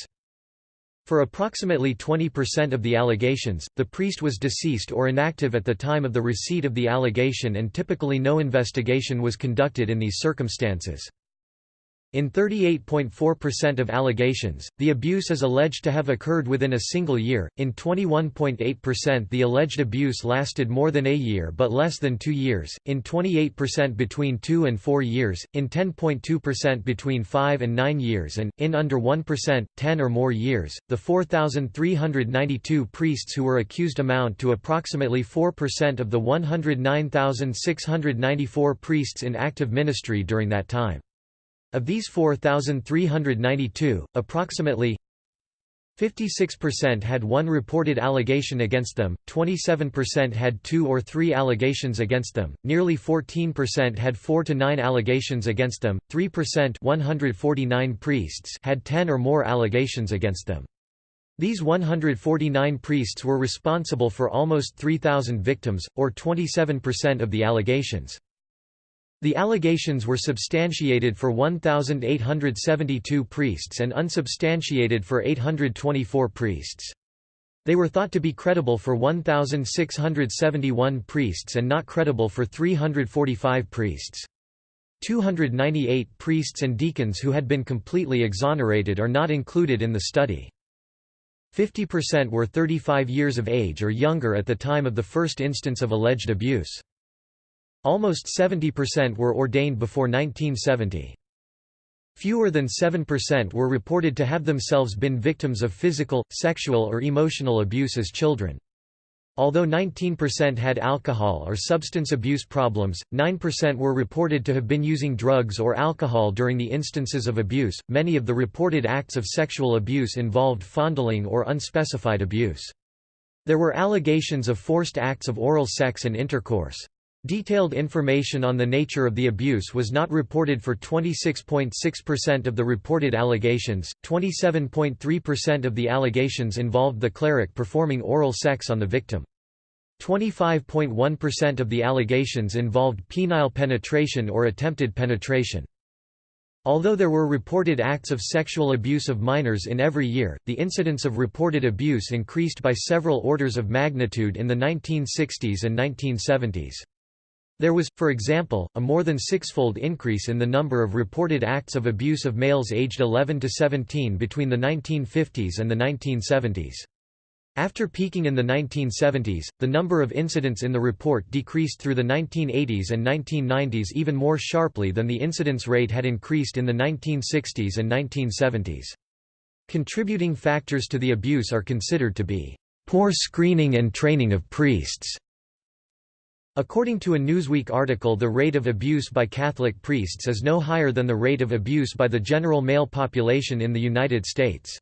For approximately 20% of the allegations, the priest was deceased or inactive at the time of the receipt of the allegation and typically no investigation was conducted in these circumstances. In 38.4% of allegations, the abuse is alleged to have occurred within a single year, in 21.8% the alleged abuse lasted more than a year but less than two years, in 28% between two and four years, in 10.2% between five and nine years and, in under 1%, 10 or more years. The 4,392 priests who were accused amount to approximately 4% of the 109,694 priests in active ministry during that time. Of these 4,392, approximately 56% had one reported allegation against them, 27% had two or three allegations against them, nearly 14% had 4 to 9 allegations against them, 3% 149 priests had 10 or more allegations against them. These 149 priests were responsible for almost 3,000 victims, or 27% of the allegations. The allegations were substantiated for 1,872 priests and unsubstantiated for 824 priests. They were thought to be credible for 1,671 priests and not credible for 345 priests. 298 priests and deacons who had been completely exonerated are not included in the study. 50% were 35 years of age or younger at the time of the first instance of alleged abuse. Almost 70% were ordained before 1970. Fewer than 7% were reported to have themselves been victims of physical, sexual or emotional abuse as children. Although 19% had alcohol or substance abuse problems, 9% were reported to have been using drugs or alcohol during the instances of abuse. Many of the reported acts of sexual abuse involved fondling or unspecified abuse. There were allegations of forced acts of oral sex and intercourse. Detailed information on the nature of the abuse was not reported for 26.6% of the reported allegations, 27.3% of the allegations involved the cleric performing oral sex on the victim. 25.1% of the allegations involved penile penetration or attempted penetration. Although there were reported acts of sexual abuse of minors in every year, the incidence of reported abuse increased by several orders of magnitude in the 1960s and 1970s. There was, for example, a more than sixfold increase in the number of reported acts of abuse of males aged 11 to 17 between the 1950s and the 1970s. After peaking in the 1970s, the number of incidents in the report decreased through the 1980s and 1990s even more sharply than the incidence rate had increased in the 1960s and 1970s. Contributing factors to the abuse are considered to be poor screening and training of priests, According to a Newsweek article the rate of abuse by Catholic priests is no higher than the rate of abuse by the general male population in the United States.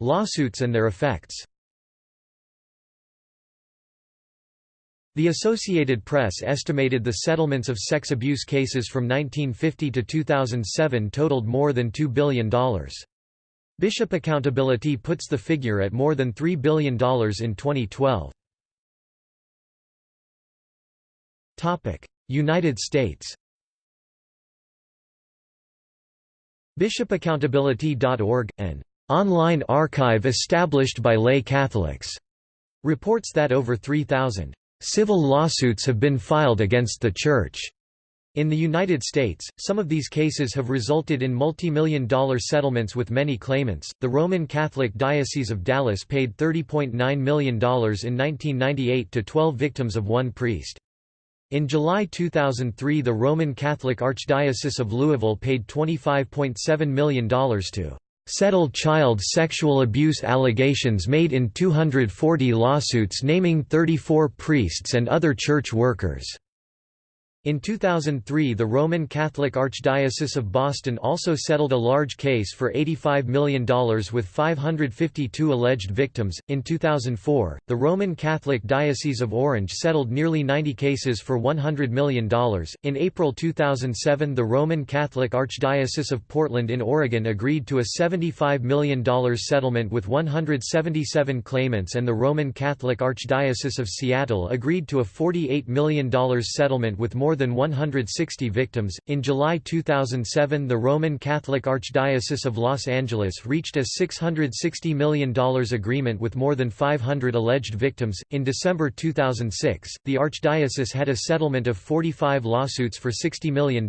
Lawsuits and their effects The Associated Press estimated the settlements of sex abuse cases from 1950 to 2007 totaled more than $2 billion. Bishop Accountability puts the figure at more than $3 billion in 2012. United States BishopAccountability.org, an online archive established by lay Catholics, reports that over 3,000 civil lawsuits have been filed against the Church in the United States, some of these cases have resulted in multi-million dollar settlements with many claimants. The Roman Catholic Diocese of Dallas paid $30.9 million in 1998 to 12 victims of one priest. In July 2003 the Roman Catholic Archdiocese of Louisville paid $25.7 million to settle child sexual abuse allegations made in 240 lawsuits naming 34 priests and other church workers. In 2003 the Roman Catholic Archdiocese of Boston also settled a large case for $85 million with 552 alleged victims. In 2004, the Roman Catholic Diocese of Orange settled nearly 90 cases for $100 million. In April 2007 the Roman Catholic Archdiocese of Portland in Oregon agreed to a $75 million settlement with 177 claimants and the Roman Catholic Archdiocese of Seattle agreed to a $48 million settlement with more more than 160 victims. In July 2007, the Roman Catholic Archdiocese of Los Angeles reached a $660 million agreement with more than 500 alleged victims. In December 2006, the Archdiocese had a settlement of 45 lawsuits for $60 million.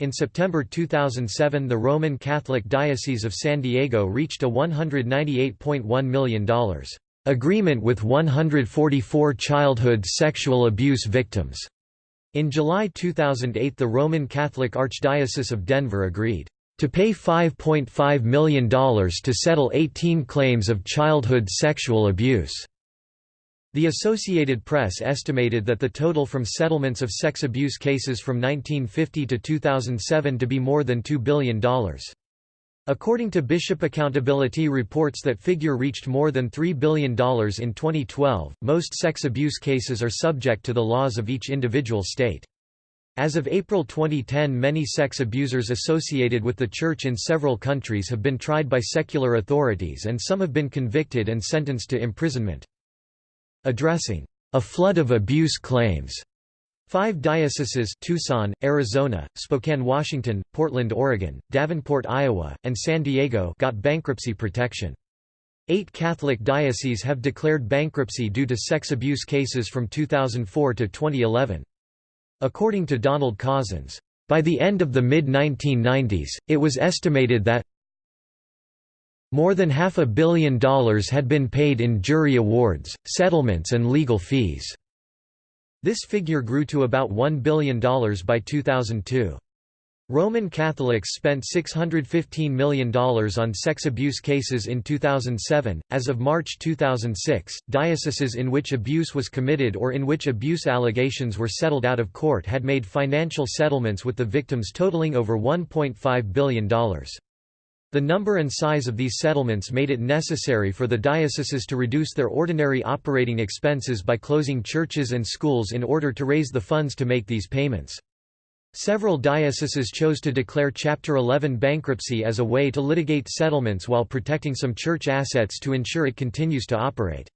In September 2007, the Roman Catholic Diocese of San Diego reached a $198.1 million agreement with 144 childhood sexual abuse victims. In July 2008 the Roman Catholic Archdiocese of Denver agreed to pay $5.5 million to settle 18 claims of childhood sexual abuse. The Associated Press estimated that the total from settlements of sex abuse cases from 1950 to 2007 to be more than $2 billion. According to Bishop Accountability reports that figure reached more than $3 billion in 2012. Most sex abuse cases are subject to the laws of each individual state. As of April 2010 many sex abusers associated with the Church in several countries have been tried by secular authorities and some have been convicted and sentenced to imprisonment. Addressing a flood of abuse claims Five dioceses Tucson, Arizona, Spokane, Washington, Portland, Oregon, Davenport, Iowa, and San Diego got bankruptcy protection. Eight Catholic dioceses have declared bankruptcy due to sex abuse cases from 2004 to 2011. According to Donald Cozzens, by the end of the mid-1990s, it was estimated that more than half a billion dollars had been paid in jury awards, settlements and legal fees. This figure grew to about $1 billion by 2002. Roman Catholics spent $615 million on sex abuse cases in 2007. As of March 2006, dioceses in which abuse was committed or in which abuse allegations were settled out of court had made financial settlements with the victims totaling over $1.5 billion. The number and size of these settlements made it necessary for the dioceses to reduce their ordinary operating expenses by closing churches and schools in order to raise the funds to make these payments. Several dioceses chose to declare Chapter 11 bankruptcy as a way to litigate settlements while protecting some church assets to ensure it continues to operate.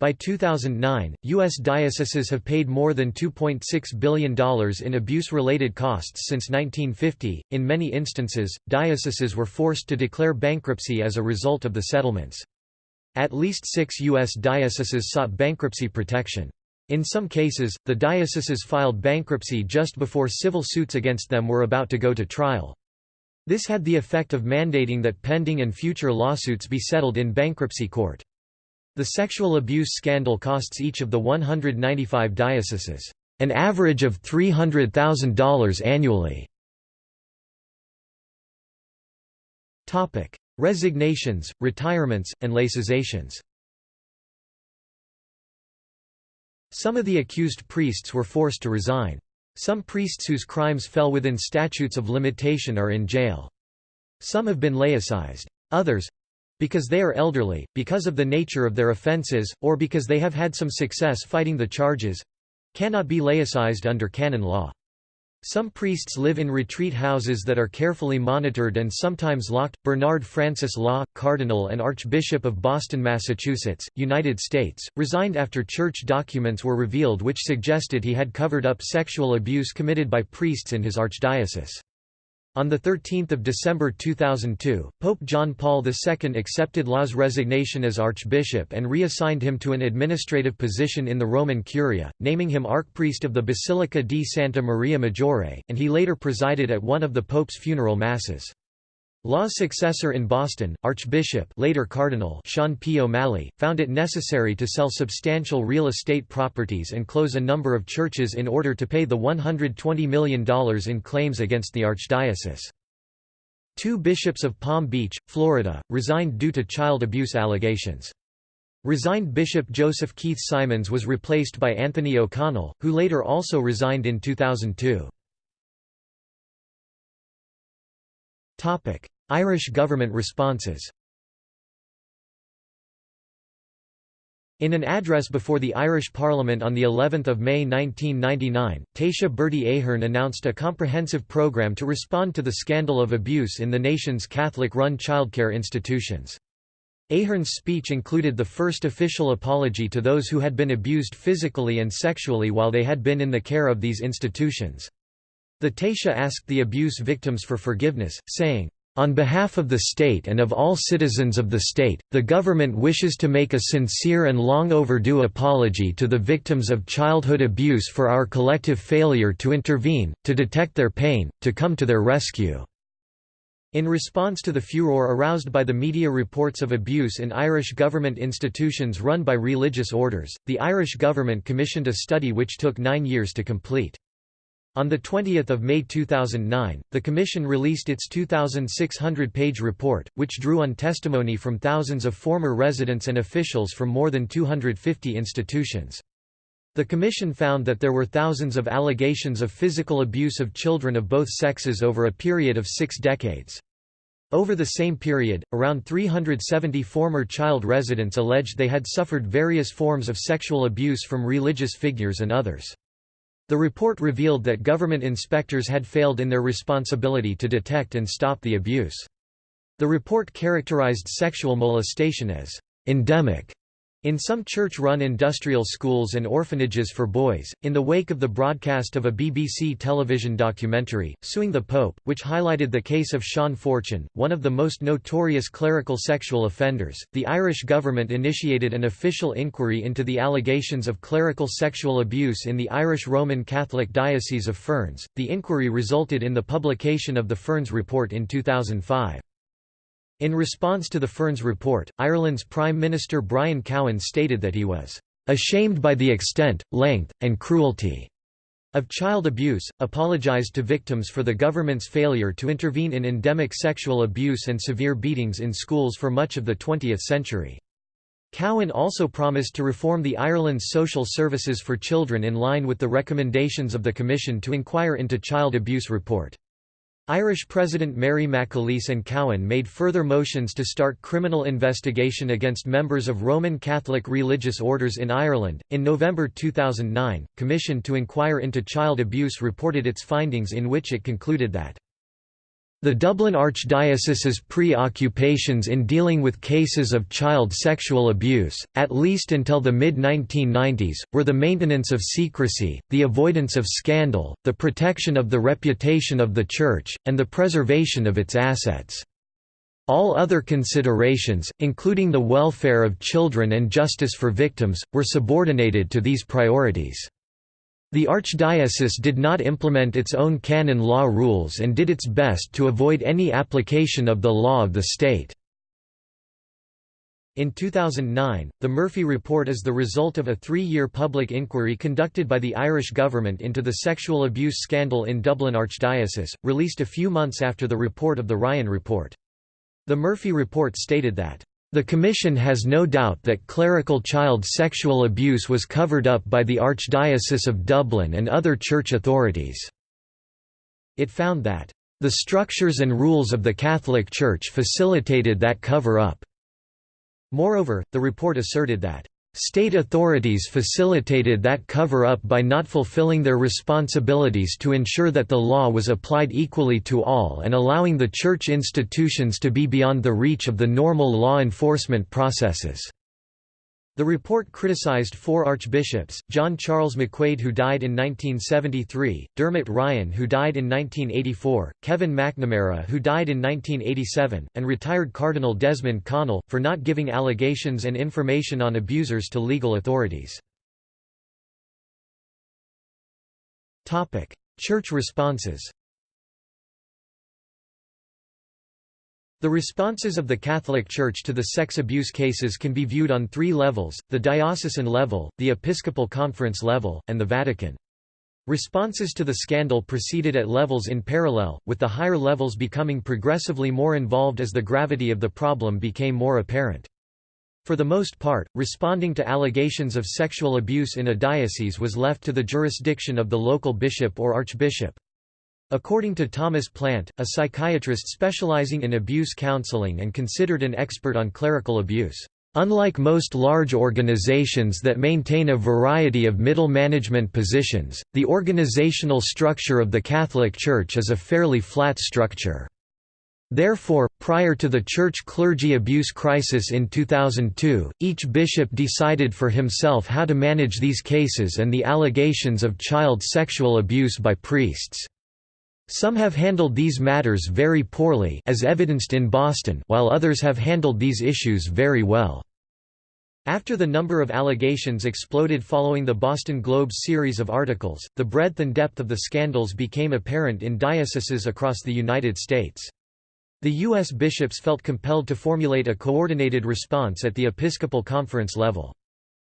By 2009, U.S. dioceses have paid more than $2.6 billion in abuse related costs since 1950. In many instances, dioceses were forced to declare bankruptcy as a result of the settlements. At least six U.S. dioceses sought bankruptcy protection. In some cases, the dioceses filed bankruptcy just before civil suits against them were about to go to trial. This had the effect of mandating that pending and future lawsuits be settled in bankruptcy court. The sexual abuse scandal costs each of the 195 dioceses an average of $300,000 annually. Topic: Resignations, retirements, and laicizations. Some of the accused priests were forced to resign. Some priests whose crimes fell within statutes of limitation are in jail. Some have been laicized. Others, because they are elderly, because of the nature of their offences, or because they have had some success fighting the charges cannot be laicized under canon law. Some priests live in retreat houses that are carefully monitored and sometimes locked. Bernard Francis Law, Cardinal and Archbishop of Boston, Massachusetts, United States, resigned after church documents were revealed which suggested he had covered up sexual abuse committed by priests in his archdiocese. On 13 December 2002, Pope John Paul II accepted Law's resignation as archbishop and reassigned him to an administrative position in the Roman Curia, naming him archpriest of the Basilica di Santa Maria Maggiore, and he later presided at one of the Pope's funeral masses. Law's successor in Boston, Archbishop later Cardinal Sean P. O'Malley, found it necessary to sell substantial real estate properties and close a number of churches in order to pay the $120 million in claims against the archdiocese. Two bishops of Palm Beach, Florida, resigned due to child abuse allegations. Resigned Bishop Joseph Keith Symons was replaced by Anthony O'Connell, who later also resigned in 2002. Irish government responses In an address before the Irish Parliament on the 11th of May 1999, Taoiseach Bertie Ahern announced a comprehensive programme to respond to the scandal of abuse in the nation's Catholic-run childcare institutions. Ahern's speech included the first official apology to those who had been abused physically and sexually while they had been in the care of these institutions. The Taoiseach asked the abuse victims for forgiveness, saying, on behalf of the state and of all citizens of the state, the government wishes to make a sincere and long overdue apology to the victims of childhood abuse for our collective failure to intervene, to detect their pain, to come to their rescue. In response to the furor aroused by the media reports of abuse in Irish government institutions run by religious orders, the Irish government commissioned a study which took nine years to complete. On 20 May 2009, the Commission released its 2,600-page report, which drew on testimony from thousands of former residents and officials from more than 250 institutions. The Commission found that there were thousands of allegations of physical abuse of children of both sexes over a period of six decades. Over the same period, around 370 former child residents alleged they had suffered various forms of sexual abuse from religious figures and others. The report revealed that government inspectors had failed in their responsibility to detect and stop the abuse. The report characterized sexual molestation as endemic in some church-run industrial schools and orphanages for boys, in the wake of the broadcast of a BBC television documentary, Suing the Pope, which highlighted the case of Sean Fortune, one of the most notorious clerical sexual offenders, the Irish government initiated an official inquiry into the allegations of clerical sexual abuse in the Irish Roman Catholic Diocese of Ferns. The inquiry resulted in the publication of the Ferns Report in 2005. In response to the Ferns report, Ireland's Prime Minister Brian Cowen stated that he was ashamed by the extent, length, and cruelty of child abuse, apologised to victims for the government's failure to intervene in endemic sexual abuse and severe beatings in schools for much of the 20th century. Cowen also promised to reform the Ireland's social services for children in line with the recommendations of the Commission to inquire into child abuse report. Irish President Mary McAleese and Cowen made further motions to start criminal investigation against members of Roman Catholic religious orders in Ireland. In November 2009, Commission to inquire into child abuse reported its findings in which it concluded that the Dublin Archdiocese's preoccupations in dealing with cases of child sexual abuse, at least until the mid-1990s, were the maintenance of secrecy, the avoidance of scandal, the protection of the reputation of the Church, and the preservation of its assets. All other considerations, including the welfare of children and justice for victims, were subordinated to these priorities. The archdiocese did not implement its own canon law rules and did its best to avoid any application of the law of the state. In 2009, the Murphy Report is the result of a three-year public inquiry conducted by the Irish government into the sexual abuse scandal in Dublin Archdiocese, released a few months after the report of the Ryan Report. The Murphy Report stated that the Commission has no doubt that clerical child sexual abuse was covered up by the Archdiocese of Dublin and other church authorities. It found that, "...the structures and rules of the Catholic Church facilitated that cover-up." Moreover, the report asserted that, State authorities facilitated that cover-up by not fulfilling their responsibilities to ensure that the law was applied equally to all and allowing the church institutions to be beyond the reach of the normal law enforcement processes. The report criticized four archbishops, John Charles McQuaid who died in 1973, Dermot Ryan who died in 1984, Kevin McNamara who died in 1987, and retired Cardinal Desmond Connell, for not giving allegations and information on abusers to legal authorities. Church responses The responses of the Catholic Church to the sex abuse cases can be viewed on three levels, the diocesan level, the Episcopal Conference level, and the Vatican. Responses to the scandal proceeded at levels in parallel, with the higher levels becoming progressively more involved as the gravity of the problem became more apparent. For the most part, responding to allegations of sexual abuse in a diocese was left to the jurisdiction of the local bishop or archbishop. According to Thomas Plante, a psychiatrist specializing in abuse counseling and considered an expert on clerical abuse, Unlike most large organizations that maintain a variety of middle management positions, the organizational structure of the Catholic Church is a fairly flat structure. Therefore, prior to the church-clergy abuse crisis in 2002, each bishop decided for himself how to manage these cases and the allegations of child sexual abuse by priests. Some have handled these matters very poorly as evidenced in Boston while others have handled these issues very well. After the number of allegations exploded following the Boston Globe's series of articles, the breadth and depth of the scandals became apparent in dioceses across the United States. The U.S. bishops felt compelled to formulate a coordinated response at the Episcopal Conference level.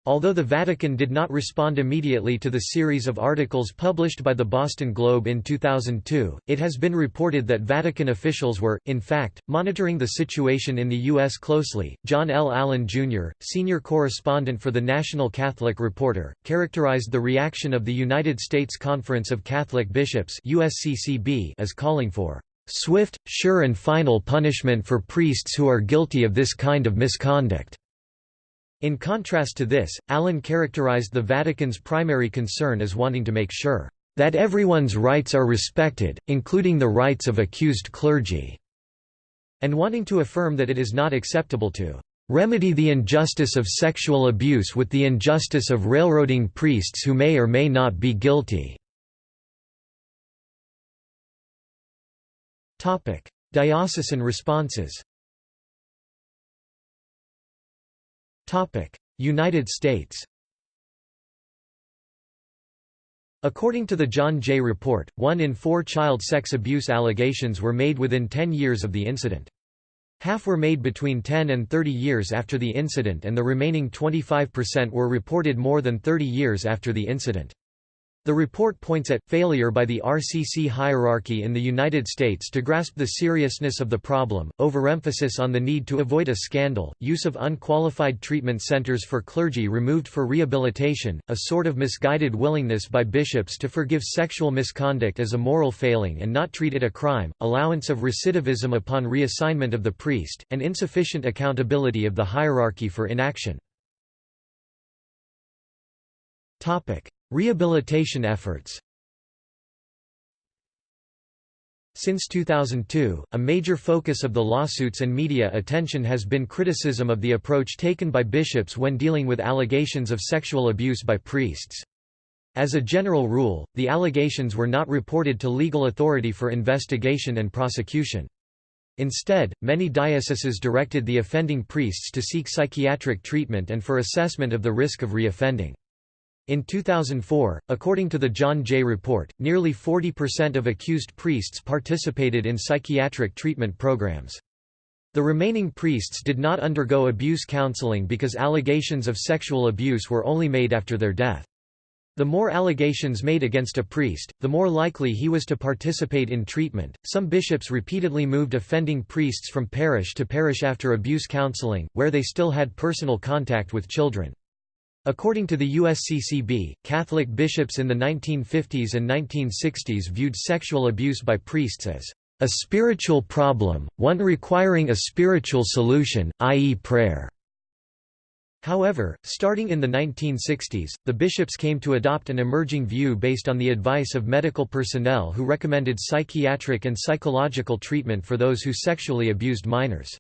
Although the Vatican did not respond immediately to the series of articles published by the Boston Globe in 2002, it has been reported that Vatican officials were, in fact, monitoring the situation in the U.S. closely. John L. Allen, Jr., senior correspondent for the National Catholic Reporter, characterized the reaction of the United States Conference of Catholic Bishops USCCB as calling for swift, sure and final punishment for priests who are guilty of this kind of misconduct." In contrast to this, Allen characterized the Vatican's primary concern as wanting to make sure, "...that everyone's rights are respected, including the rights of accused clergy," and wanting to affirm that it is not acceptable to remedy the injustice of sexual abuse with the injustice of railroading priests who may or may not be guilty." Diocesan responses United States According to the John Jay Report, one in four child sex abuse allegations were made within 10 years of the incident. Half were made between 10 and 30 years after the incident and the remaining 25% were reported more than 30 years after the incident. The report points at, failure by the RCC hierarchy in the United States to grasp the seriousness of the problem, overemphasis on the need to avoid a scandal, use of unqualified treatment centers for clergy removed for rehabilitation, a sort of misguided willingness by bishops to forgive sexual misconduct as a moral failing and not treat it a crime, allowance of recidivism upon reassignment of the priest, and insufficient accountability of the hierarchy for inaction. Rehabilitation efforts Since 2002, a major focus of the lawsuits and media attention has been criticism of the approach taken by bishops when dealing with allegations of sexual abuse by priests. As a general rule, the allegations were not reported to legal authority for investigation and prosecution. Instead, many dioceses directed the offending priests to seek psychiatric treatment and for assessment of the risk of reoffending. In 2004, according to the John Jay Report, nearly 40% of accused priests participated in psychiatric treatment programs. The remaining priests did not undergo abuse counseling because allegations of sexual abuse were only made after their death. The more allegations made against a priest, the more likely he was to participate in treatment. Some bishops repeatedly moved offending priests from parish to parish after abuse counseling, where they still had personal contact with children. According to the USCCB, Catholic bishops in the 1950s and 1960s viewed sexual abuse by priests as a spiritual problem, one requiring a spiritual solution, i.e. prayer. However, starting in the 1960s, the bishops came to adopt an emerging view based on the advice of medical personnel who recommended psychiatric and psychological treatment for those who sexually abused minors.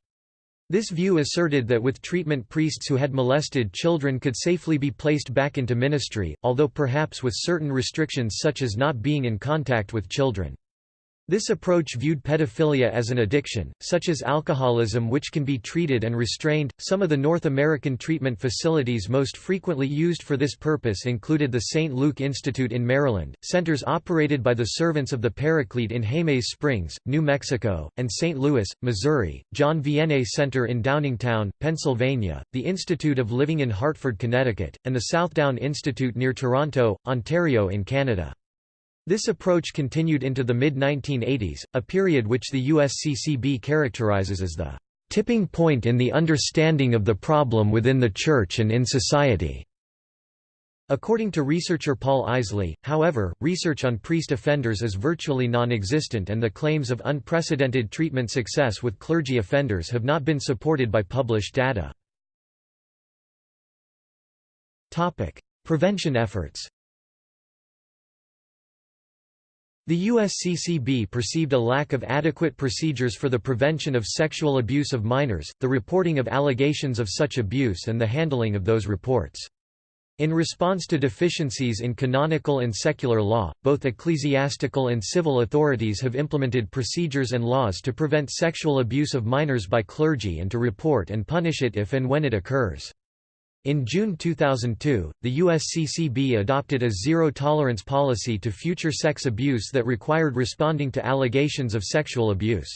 This view asserted that with treatment priests who had molested children could safely be placed back into ministry, although perhaps with certain restrictions such as not being in contact with children. This approach viewed pedophilia as an addiction, such as alcoholism which can be treated and restrained. Some of the North American treatment facilities most frequently used for this purpose included the St. Luke Institute in Maryland, centers operated by the Servants of the Paraclete in Jemez Springs, New Mexico, and St. Louis, Missouri, John Vianney Center in Downingtown, Pennsylvania, the Institute of Living in Hartford, Connecticut, and the Southdown Institute near Toronto, Ontario in Canada. This approach continued into the mid-1980s, a period which the USCCB characterizes as the tipping point in the understanding of the problem within the Church and in society. According to researcher Paul Isely, however, research on priest offenders is virtually non-existent and the claims of unprecedented treatment success with clergy offenders have not been supported by published data. Prevention efforts The USCCB perceived a lack of adequate procedures for the prevention of sexual abuse of minors, the reporting of allegations of such abuse and the handling of those reports. In response to deficiencies in canonical and secular law, both ecclesiastical and civil authorities have implemented procedures and laws to prevent sexual abuse of minors by clergy and to report and punish it if and when it occurs. In June 2002, the USCCB adopted a zero-tolerance policy to future sex abuse that required responding to allegations of sexual abuse.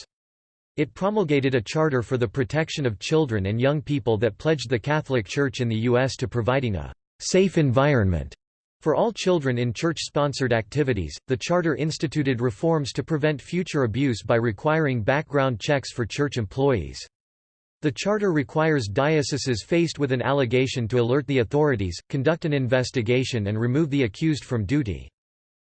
It promulgated a charter for the protection of children and young people that pledged the Catholic Church in the U.S. to providing a safe environment for all children in church-sponsored activities. The charter instituted reforms to prevent future abuse by requiring background checks for church employees. The charter requires dioceses faced with an allegation to alert the authorities, conduct an investigation and remove the accused from duty.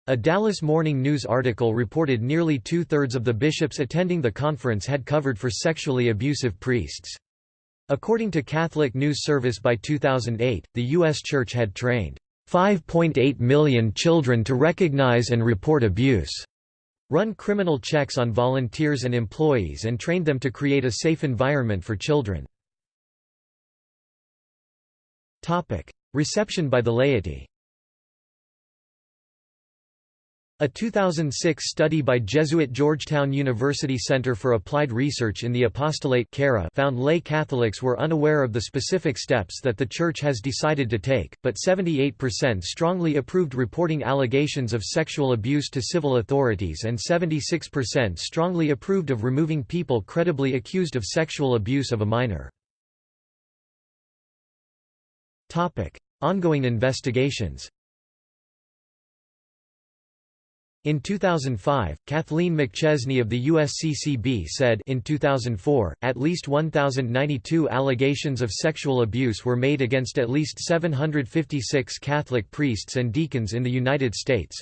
A Dallas Morning News article reported nearly two-thirds of the bishops attending the conference had covered for sexually abusive priests. According to Catholic News Service by 2008, the U.S. Church had trained 5.8 million children to recognize and report abuse run criminal checks on volunteers and employees and trained them to create a safe environment for children. Reception by the laity a 2006 study by Jesuit Georgetown University Center for Applied Research in the Apostolate found lay Catholics were unaware of the specific steps that the Church has decided to take, but 78% strongly approved reporting allegations of sexual abuse to civil authorities and 76% strongly approved of removing people credibly accused of sexual abuse of a minor. Ongoing investigations In 2005, Kathleen McChesney of the USCCB said in 2004, at least 1,092 allegations of sexual abuse were made against at least 756 Catholic priests and deacons in the United States.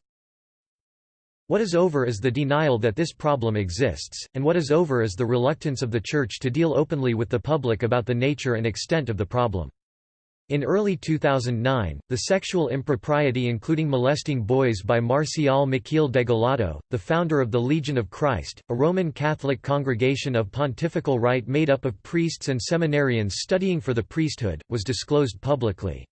What is over is the denial that this problem exists, and what is over is the reluctance of the Church to deal openly with the public about the nature and extent of the problem. In early 2009, the sexual impropriety including molesting boys by Marcial Maciel Degollado, the founder of the Legion of Christ, a Roman Catholic congregation of pontifical right made up of priests and seminarians studying for the priesthood, was disclosed publicly.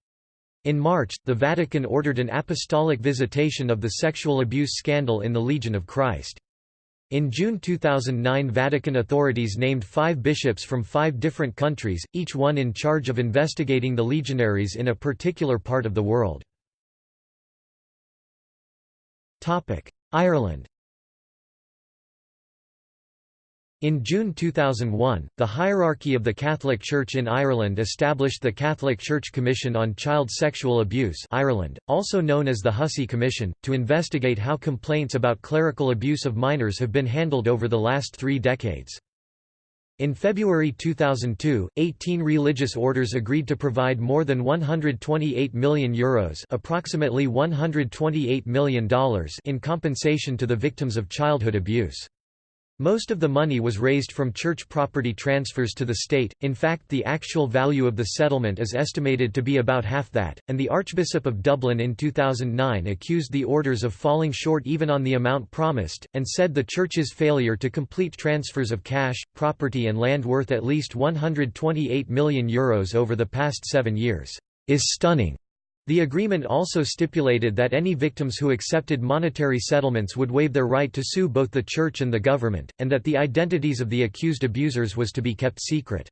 In March, the Vatican ordered an apostolic visitation of the sexual abuse scandal in the Legion of Christ. In June 2009 Vatican authorities named five bishops from five different countries, each one in charge of investigating the legionaries in a particular part of the world. Ireland In June 2001, the hierarchy of the Catholic Church in Ireland established the Catholic Church Commission on Child Sexual Abuse Ireland, also known as the Hussey Commission, to investigate how complaints about clerical abuse of minors have been handled over the last three decades. In February 2002, 18 religious orders agreed to provide more than €128 million Euros approximately $128 million in compensation to the victims of childhood abuse. Most of the money was raised from church property transfers to the state, in fact the actual value of the settlement is estimated to be about half that, and the Archbishop of Dublin in 2009 accused the orders of falling short even on the amount promised, and said the Church's failure to complete transfers of cash, property and land worth at least €128 million Euros over the past seven years, "...is stunning." The agreement also stipulated that any victims who accepted monetary settlements would waive their right to sue both the church and the government, and that the identities of the accused abusers was to be kept secret.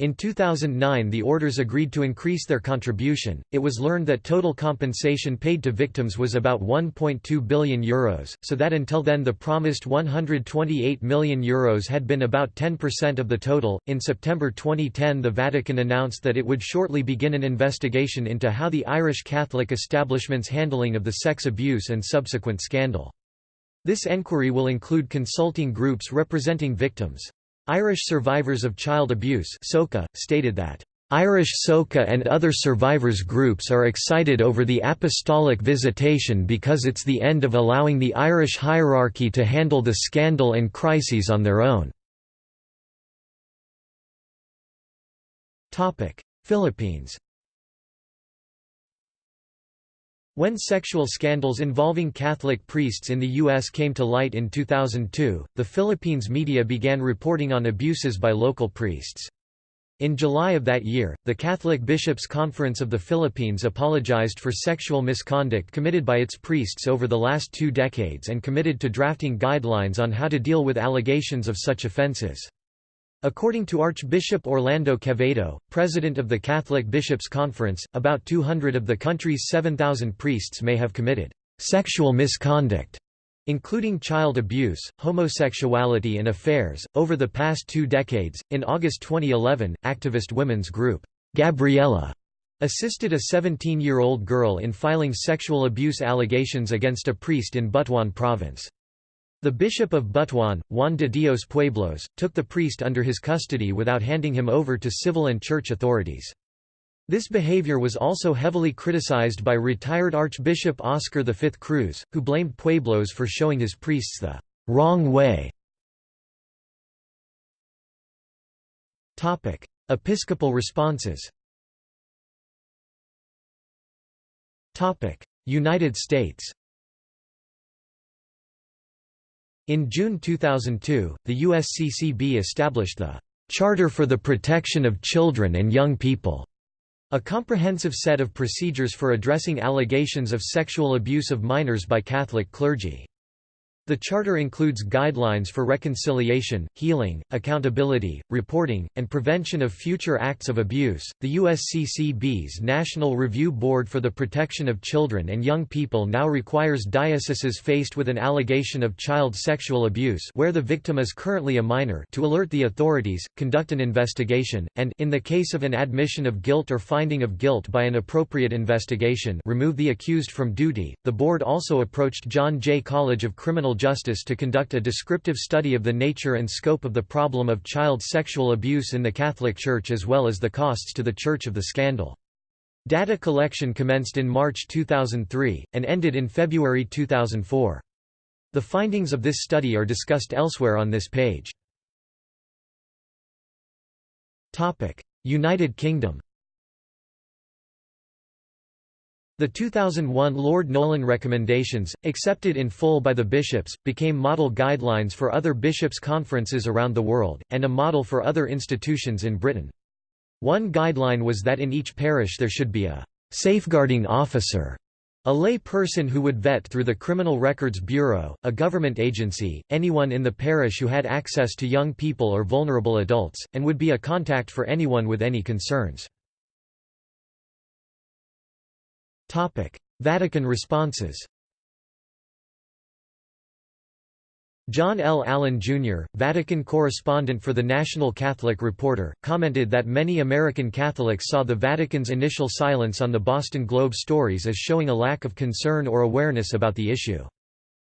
In 2009 the orders agreed to increase their contribution. It was learned that total compensation paid to victims was about 1.2 billion euros, so that until then the promised 128 million euros had been about 10% of the total. In September 2010 the Vatican announced that it would shortly begin an investigation into how the Irish Catholic establishment's handling of the sex abuse and subsequent scandal. This enquiry will include consulting groups representing victims. Irish Survivors of Child Abuse stated that, "...Irish SOCA and other survivors groups are excited over the apostolic visitation because it's the end of allowing the Irish hierarchy to handle the scandal and crises on their own." Philippines When sexual scandals involving Catholic priests in the U.S. came to light in 2002, the Philippines media began reporting on abuses by local priests. In July of that year, the Catholic Bishops' Conference of the Philippines apologized for sexual misconduct committed by its priests over the last two decades and committed to drafting guidelines on how to deal with allegations of such offenses. According to Archbishop Orlando Quevedo, president of the Catholic Bishops' Conference, about 200 of the country's 7,000 priests may have committed sexual misconduct including child abuse, homosexuality, and affairs, over the past two decades. In August 2011, activist women's group, Gabriela, assisted a 17 year old girl in filing sexual abuse allegations against a priest in Butuan province. The Bishop of Butuan, Juan de Dios Pueblos, took the priest under his custody without handing him over to civil and church authorities. This behavior was also heavily criticized by retired Archbishop Oscar V Cruz, who blamed Pueblos for showing his priests the wrong way. Topic: Episcopal responses Topic: United States In June 2002, the USCCB established the Charter for the Protection of Children and Young People a comprehensive set of procedures for addressing allegations of sexual abuse of minors by Catholic clergy. The Charter includes guidelines for reconciliation, healing, accountability, reporting, and prevention of future acts of abuse. The USCCB's National Review Board for the Protection of Children and Young People now requires dioceses faced with an allegation of child sexual abuse where the victim is currently a minor to alert the authorities, conduct an investigation, and in the case of an admission of guilt or finding of guilt by an appropriate investigation, remove the accused from duty. The board also approached John Jay College of Criminal Justice to conduct a descriptive study of the nature and scope of the problem of child sexual abuse in the Catholic Church as well as the costs to the Church of the scandal. Data collection commenced in March 2003, and ended in February 2004. The findings of this study are discussed elsewhere on this page. United Kingdom The 2001 Lord Nolan recommendations, accepted in full by the bishops, became model guidelines for other bishops' conferences around the world, and a model for other institutions in Britain. One guideline was that in each parish there should be a safeguarding officer, a lay person who would vet through the Criminal Records Bureau, a government agency, anyone in the parish who had access to young people or vulnerable adults, and would be a contact for anyone with any concerns. Vatican responses John L. Allen, Jr., Vatican correspondent for the National Catholic Reporter, commented that many American Catholics saw the Vatican's initial silence on the Boston Globe stories as showing a lack of concern or awareness about the issue.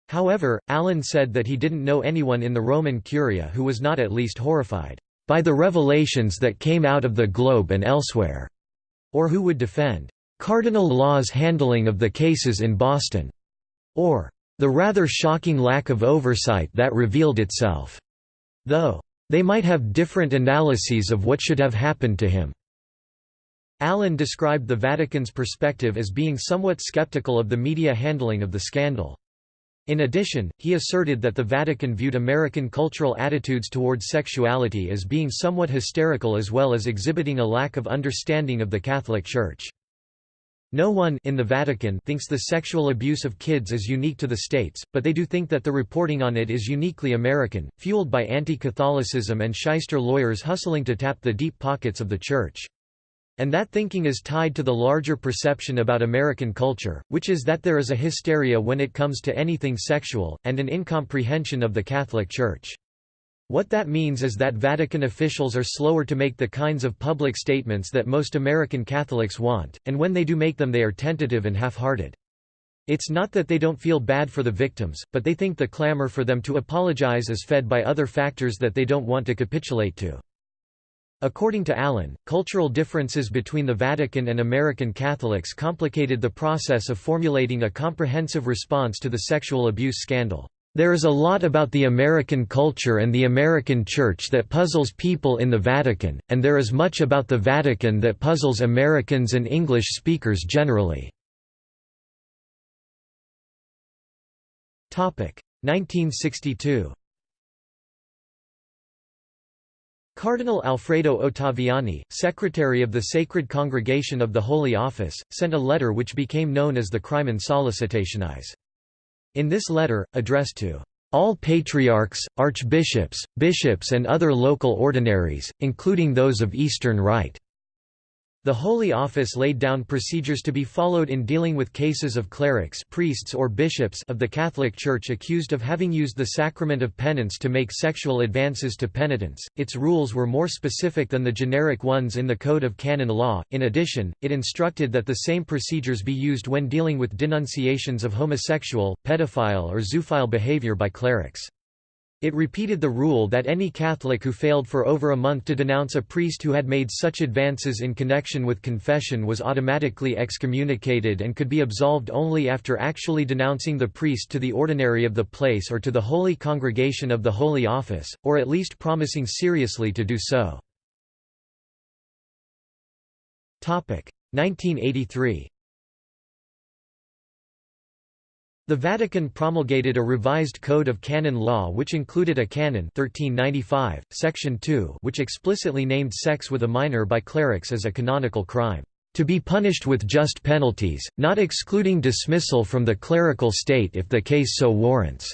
However, Allen said that he didn't know anyone in the Roman Curia who was not at least horrified by the revelations that came out of the Globe and elsewhere, or who would defend Cardinal Law's handling of the cases in Boston, or the rather shocking lack of oversight that revealed itself, though they might have different analyses of what should have happened to him. Allen described the Vatican's perspective as being somewhat skeptical of the media handling of the scandal. In addition, he asserted that the Vatican viewed American cultural attitudes towards sexuality as being somewhat hysterical as well as exhibiting a lack of understanding of the Catholic Church. No one in the Vatican thinks the sexual abuse of kids is unique to the states, but they do think that the reporting on it is uniquely American, fueled by anti-Catholicism and shyster lawyers hustling to tap the deep pockets of the Church. And that thinking is tied to the larger perception about American culture, which is that there is a hysteria when it comes to anything sexual, and an incomprehension of the Catholic Church. What that means is that Vatican officials are slower to make the kinds of public statements that most American Catholics want, and when they do make them they are tentative and half-hearted. It's not that they don't feel bad for the victims, but they think the clamor for them to apologize is fed by other factors that they don't want to capitulate to. According to Allen, cultural differences between the Vatican and American Catholics complicated the process of formulating a comprehensive response to the sexual abuse scandal. There is a lot about the American culture and the American Church that puzzles people in the Vatican, and there is much about the Vatican that puzzles Americans and English speakers generally. 1962 Cardinal Alfredo Ottaviani, secretary of the Sacred Congregation of the Holy Office, sent a letter which became known as the Crimen Sollicitationis. In this letter, addressed to all patriarchs, archbishops, bishops and other local ordinaries, including those of Eastern Rite, the Holy Office laid down procedures to be followed in dealing with cases of clerics priests or bishops of the Catholic Church accused of having used the sacrament of penance to make sexual advances to penitents. Its rules were more specific than the generic ones in the Code of Canon Law. In addition, it instructed that the same procedures be used when dealing with denunciations of homosexual, pedophile or zoophile behavior by clerics. It repeated the rule that any Catholic who failed for over a month to denounce a priest who had made such advances in connection with confession was automatically excommunicated and could be absolved only after actually denouncing the priest to the ordinary of the place or to the Holy Congregation of the Holy Office, or at least promising seriously to do so. 1983 The Vatican promulgated a revised Code of Canon Law which included a canon 1395, section 2 which explicitly named sex with a minor by clerics as a canonical crime, "...to be punished with just penalties, not excluding dismissal from the clerical state if the case so warrants."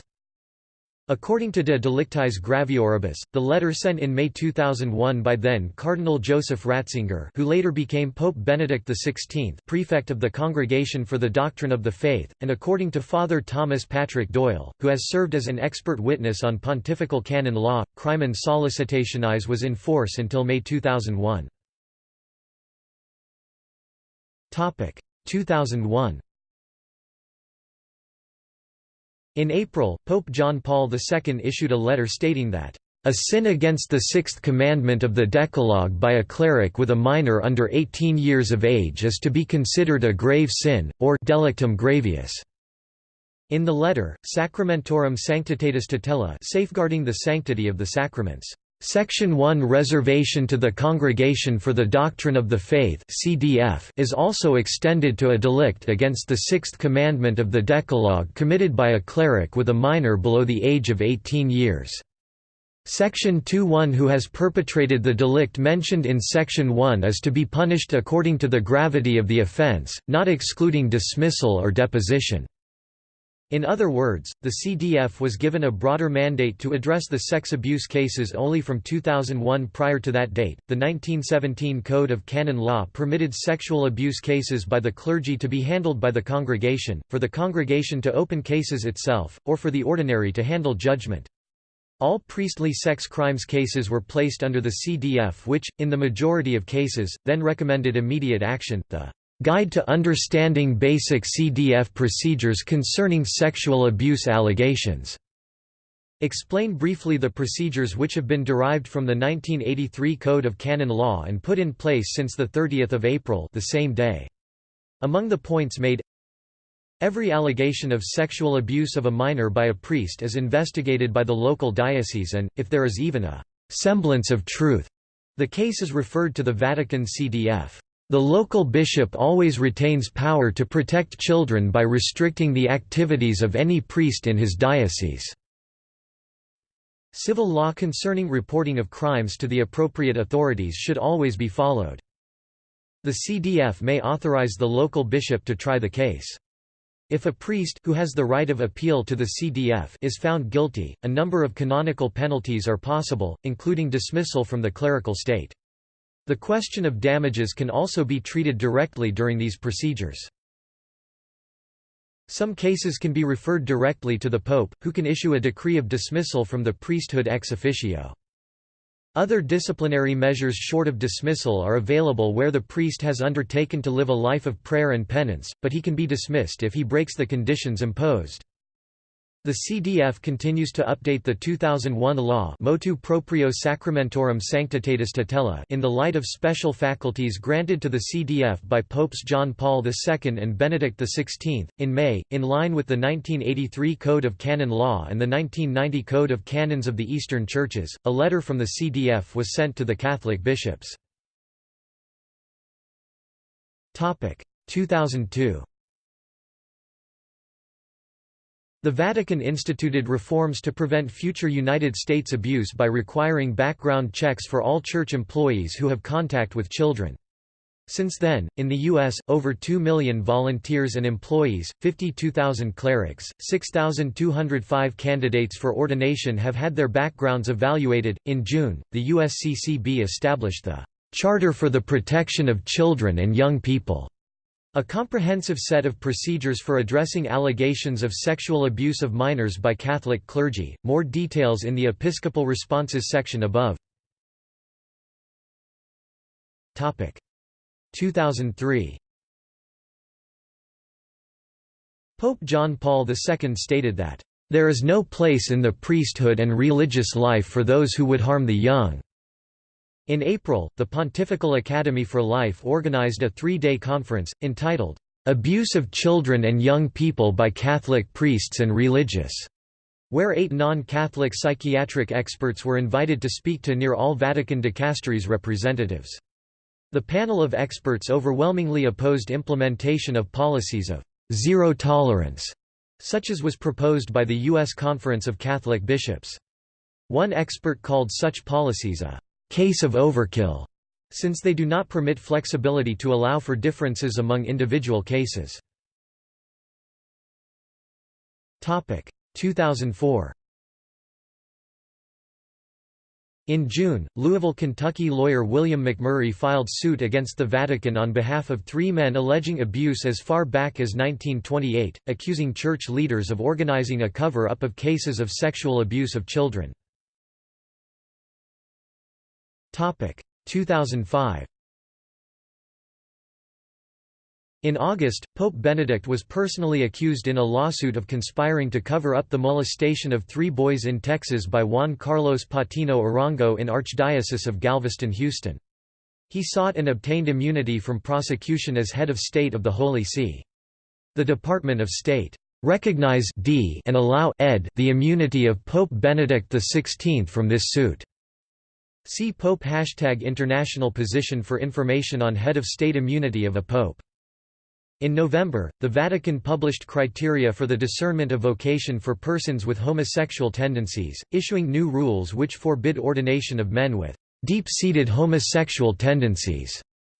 According to De Delictis Gravioribus, the letter sent in May 2001 by then Cardinal Joseph Ratzinger who later became Pope Benedict XVI prefect of the Congregation for the Doctrine of the Faith, and according to Father Thomas Patrick Doyle, who has served as an expert witness on pontifical canon law, Crimen Sollicitationis was in force until May 2001. 2001 In April, Pope John Paul II issued a letter stating that, "...a sin against the sixth commandment of the Decalogue by a cleric with a minor under 18 years of age is to be considered a grave sin, or delictum gravius." In the letter, Sacramentorum Sanctitatis Tutela safeguarding the sanctity of the sacraments Section 1 Reservation to the Congregation for the Doctrine of the Faith CDF is also extended to a delict against the sixth commandment of the Decalogue committed by a cleric with a minor below the age of 18 years. Section 2 1 Who has perpetrated the delict mentioned in Section 1 is to be punished according to the gravity of the offence, not excluding dismissal or deposition. In other words, the CDF was given a broader mandate to address the sex abuse cases only from 2001 prior to that date. The 1917 Code of Canon Law permitted sexual abuse cases by the clergy to be handled by the congregation, for the congregation to open cases itself, or for the ordinary to handle judgment. All priestly sex crimes cases were placed under the CDF which, in the majority of cases, then recommended immediate action. The Guide to Understanding Basic CDF Procedures Concerning Sexual Abuse Allegations. Explain briefly the procedures which have been derived from the 1983 Code of Canon Law and put in place since 30 April the same day. Among the points made Every allegation of sexual abuse of a minor by a priest is investigated by the local diocese and, if there is even a semblance of truth, the case is referred to the Vatican CDF. The local bishop always retains power to protect children by restricting the activities of any priest in his diocese. Civil law concerning reporting of crimes to the appropriate authorities should always be followed. The CDF may authorize the local bishop to try the case. If a priest who has the right of appeal to the CDF is found guilty, a number of canonical penalties are possible, including dismissal from the clerical state. The question of damages can also be treated directly during these procedures. Some cases can be referred directly to the Pope, who can issue a decree of dismissal from the priesthood ex officio. Other disciplinary measures short of dismissal are available where the priest has undertaken to live a life of prayer and penance, but he can be dismissed if he breaks the conditions imposed. The CDF continues to update the 2001 law Motu Proprio Sacramentorum Sanctitatis Tutela in the light of special faculties granted to the CDF by Popes John Paul II and Benedict XVI. In May, in line with the 1983 Code of Canon Law and the 1990 Code of Canons of the Eastern Churches, a letter from the CDF was sent to the Catholic bishops. 2002 The Vatican instituted reforms to prevent future United States abuse by requiring background checks for all church employees who have contact with children. Since then, in the U.S., over 2 million volunteers and employees, 52,000 clerics, 6,205 candidates for ordination have had their backgrounds evaluated. In June, the USCCB established the Charter for the Protection of Children and Young People, a comprehensive set of procedures for addressing allegations of sexual abuse of minors by Catholic clergy. More details in the Episcopal Responses section above. Topic 2003 Pope John Paul II stated that, "...there is no place in the priesthood and religious life for those who would harm the young." In April, the Pontifical Academy for Life organized a three-day conference, entitled, "'Abuse of Children and Young People by Catholic Priests and Religious' where eight non-Catholic psychiatric experts were invited to speak to near all Vatican dicasteries representatives. The panel of experts overwhelmingly opposed implementation of policies of zero tolerance, such as was proposed by the U.S. Conference of Catholic Bishops. One expert called such policies a case of overkill, since they do not permit flexibility to allow for differences among individual cases. 2004 In June, Louisville, Kentucky lawyer William McMurray filed suit against the Vatican on behalf of three men alleging abuse as far back as 1928, accusing church leaders of organizing a cover-up of cases of sexual abuse of children. 2005 In August, Pope Benedict was personally accused in a lawsuit of conspiring to cover up the molestation of three boys in Texas by Juan Carlos Patino Arango in Archdiocese of Galveston-Houston. He sought and obtained immunity from prosecution as head of state of the Holy See. The Department of State recognize d and allow ed the immunity of Pope Benedict XVI from this suit. See Pope Hashtag International Position for information on head of state immunity of a pope. In November, the Vatican published criteria for the discernment of vocation for persons with homosexual tendencies, issuing new rules which forbid ordination of men with deep-seated homosexual tendencies.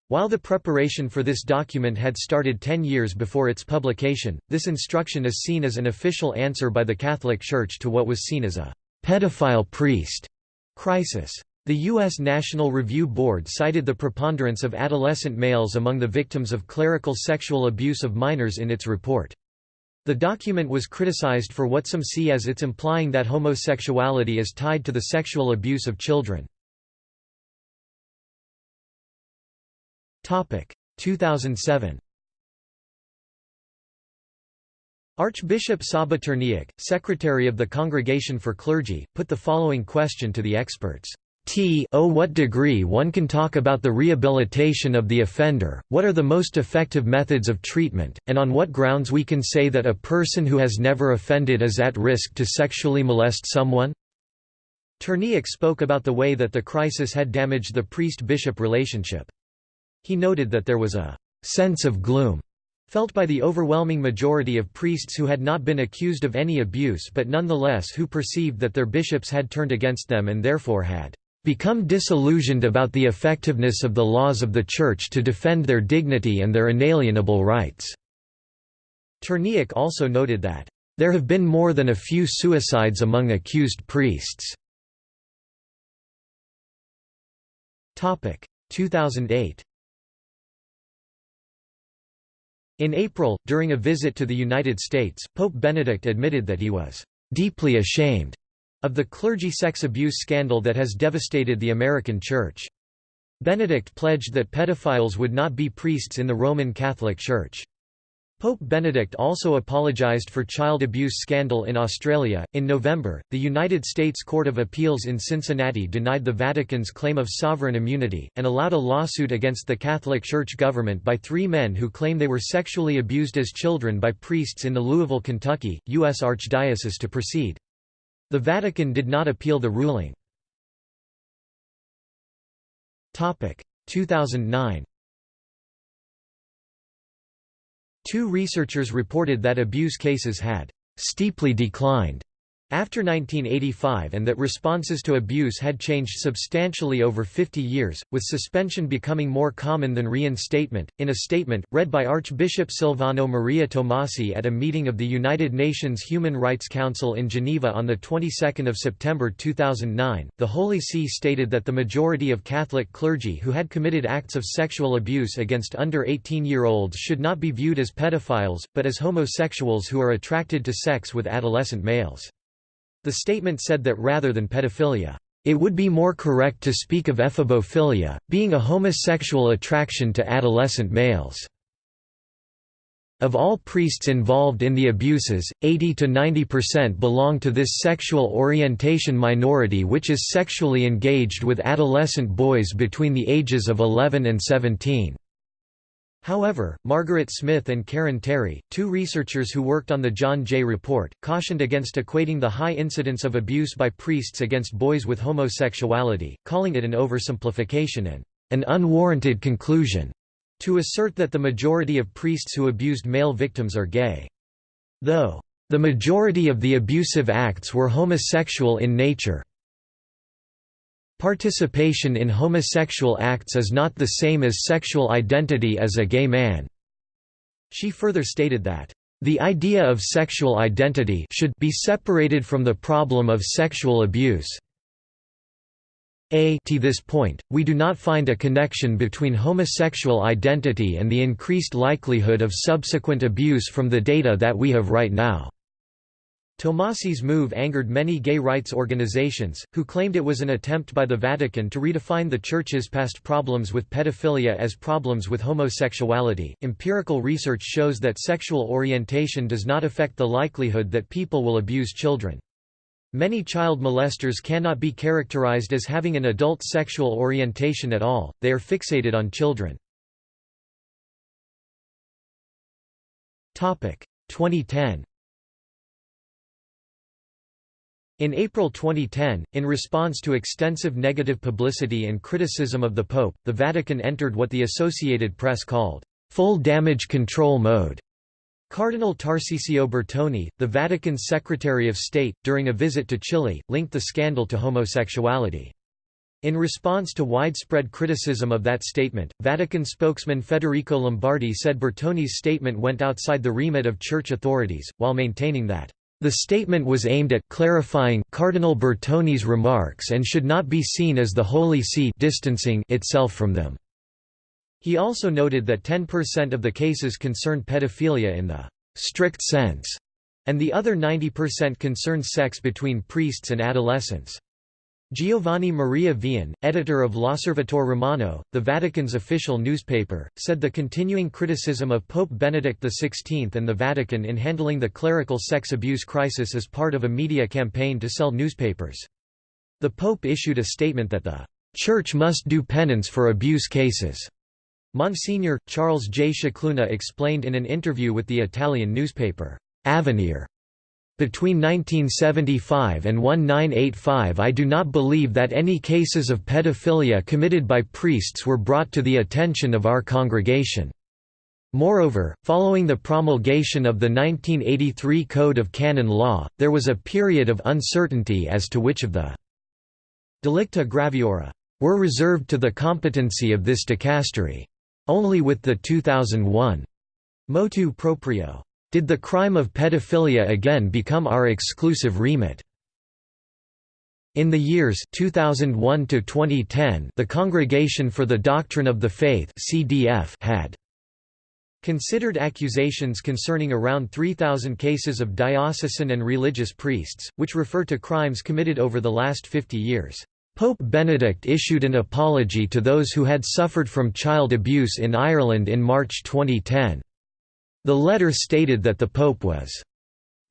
While the preparation for this document had started ten years before its publication, this instruction is seen as an official answer by the Catholic Church to what was seen as a pedophile priest crisis. The U.S. National Review Board cited the preponderance of adolescent males among the victims of clerical sexual abuse of minors in its report. The document was criticized for what some see as its implying that homosexuality is tied to the sexual abuse of children. 2007 Archbishop Csaba Ternyák, secretary of the Congregation for Clergy, put the following question to the experts. T o what degree one can talk about the rehabilitation of the offender, what are the most effective methods of treatment, and on what grounds we can say that a person who has never offended is at risk to sexually molest someone? Ternyák spoke about the way that the crisis had damaged the priest-bishop relationship. He noted that there was a «sense of gloom» felt by the overwhelming majority of priests who had not been accused of any abuse but nonetheless who perceived that their bishops had turned against them and therefore had become disillusioned about the effectiveness of the laws of the Church to defend their dignity and their inalienable rights." Ternyák also noted that, "...there have been more than a few suicides among accused priests." 2008 In April, during a visit to the United States, Pope Benedict admitted that he was "...deeply ashamed." Of the clergy sex abuse scandal that has devastated the American Church. Benedict pledged that pedophiles would not be priests in the Roman Catholic Church. Pope Benedict also apologized for child abuse scandal in Australia. In November, the United States Court of Appeals in Cincinnati denied the Vatican's claim of sovereign immunity, and allowed a lawsuit against the Catholic Church government by three men who claim they were sexually abused as children by priests in the Louisville, Kentucky, U.S. Archdiocese to proceed. The Vatican did not appeal the ruling. 2009 Two researchers reported that abuse cases had steeply declined after 1985 and that responses to abuse had changed substantially over 50 years, with suspension becoming more common than reinstatement. In a statement, read by Archbishop Silvano Maria Tomasi at a meeting of the United Nations Human Rights Council in Geneva on the 22nd of September 2009, the Holy See stated that the majority of Catholic clergy who had committed acts of sexual abuse against under 18-year-olds should not be viewed as pedophiles, but as homosexuals who are attracted to sex with adolescent males. The statement said that rather than pedophilia, it would be more correct to speak of ephebophilia, being a homosexual attraction to adolescent males. Of all priests involved in the abuses, 80 to 90% belong to this sexual orientation minority which is sexually engaged with adolescent boys between the ages of 11 and 17. However, Margaret Smith and Karen Terry, two researchers who worked on the John Jay Report, cautioned against equating the high incidence of abuse by priests against boys with homosexuality, calling it an oversimplification and an unwarranted conclusion to assert that the majority of priests who abused male victims are gay. Though, the majority of the abusive acts were homosexual in nature, Participation in homosexual acts is not the same as sexual identity as a gay man." She further stated that, "...the idea of sexual identity should be separated from the problem of sexual abuse." A to this point, we do not find a connection between homosexual identity and the increased likelihood of subsequent abuse from the data that we have right now. Tomasi's move angered many gay rights organizations, who claimed it was an attempt by the Vatican to redefine the Church's past problems with pedophilia as problems with homosexuality. Empirical research shows that sexual orientation does not affect the likelihood that people will abuse children. Many child molesters cannot be characterized as having an adult sexual orientation at all, they are fixated on children. 2010 In April 2010, in response to extensive negative publicity and criticism of the Pope, the Vatican entered what the Associated Press called, "...full damage control mode." Cardinal Tarcisio Bertone, the Vatican's Secretary of State, during a visit to Chile, linked the scandal to homosexuality. In response to widespread criticism of that statement, Vatican spokesman Federico Lombardi said Bertone's statement went outside the remit of church authorities, while maintaining that the statement was aimed at clarifying Cardinal Bertone's remarks and should not be seen as the Holy See distancing itself from them. He also noted that 10% of the cases concerned pedophilia in the strict sense, and the other 90% concerned sex between priests and adolescents. Giovanni Maria Vian, editor of L'Osservatore Romano, the Vatican's official newspaper, said the continuing criticism of Pope Benedict XVI and the Vatican in handling the clerical sex abuse crisis is part of a media campaign to sell newspapers. The Pope issued a statement that the Church must do penance for abuse cases. Monsignor, Charles J. Scicluna explained in an interview with the Italian newspaper, Avvenire, between 1975 and 1985 I do not believe that any cases of pedophilia committed by priests were brought to the attention of our congregation. Moreover, following the promulgation of the 1983 Code of Canon Law, there was a period of uncertainty as to which of the delicta graviora were reserved to the competency of this dicastery. Only with the 2001 motu proprio did the crime of pedophilia again become our exclusive remit? In the years 2001 to 2010, the Congregation for the Doctrine of the Faith (CDF) had considered accusations concerning around 3,000 cases of diocesan and religious priests, which refer to crimes committed over the last 50 years. Pope Benedict issued an apology to those who had suffered from child abuse in Ireland in March 2010. The letter stated that the Pope was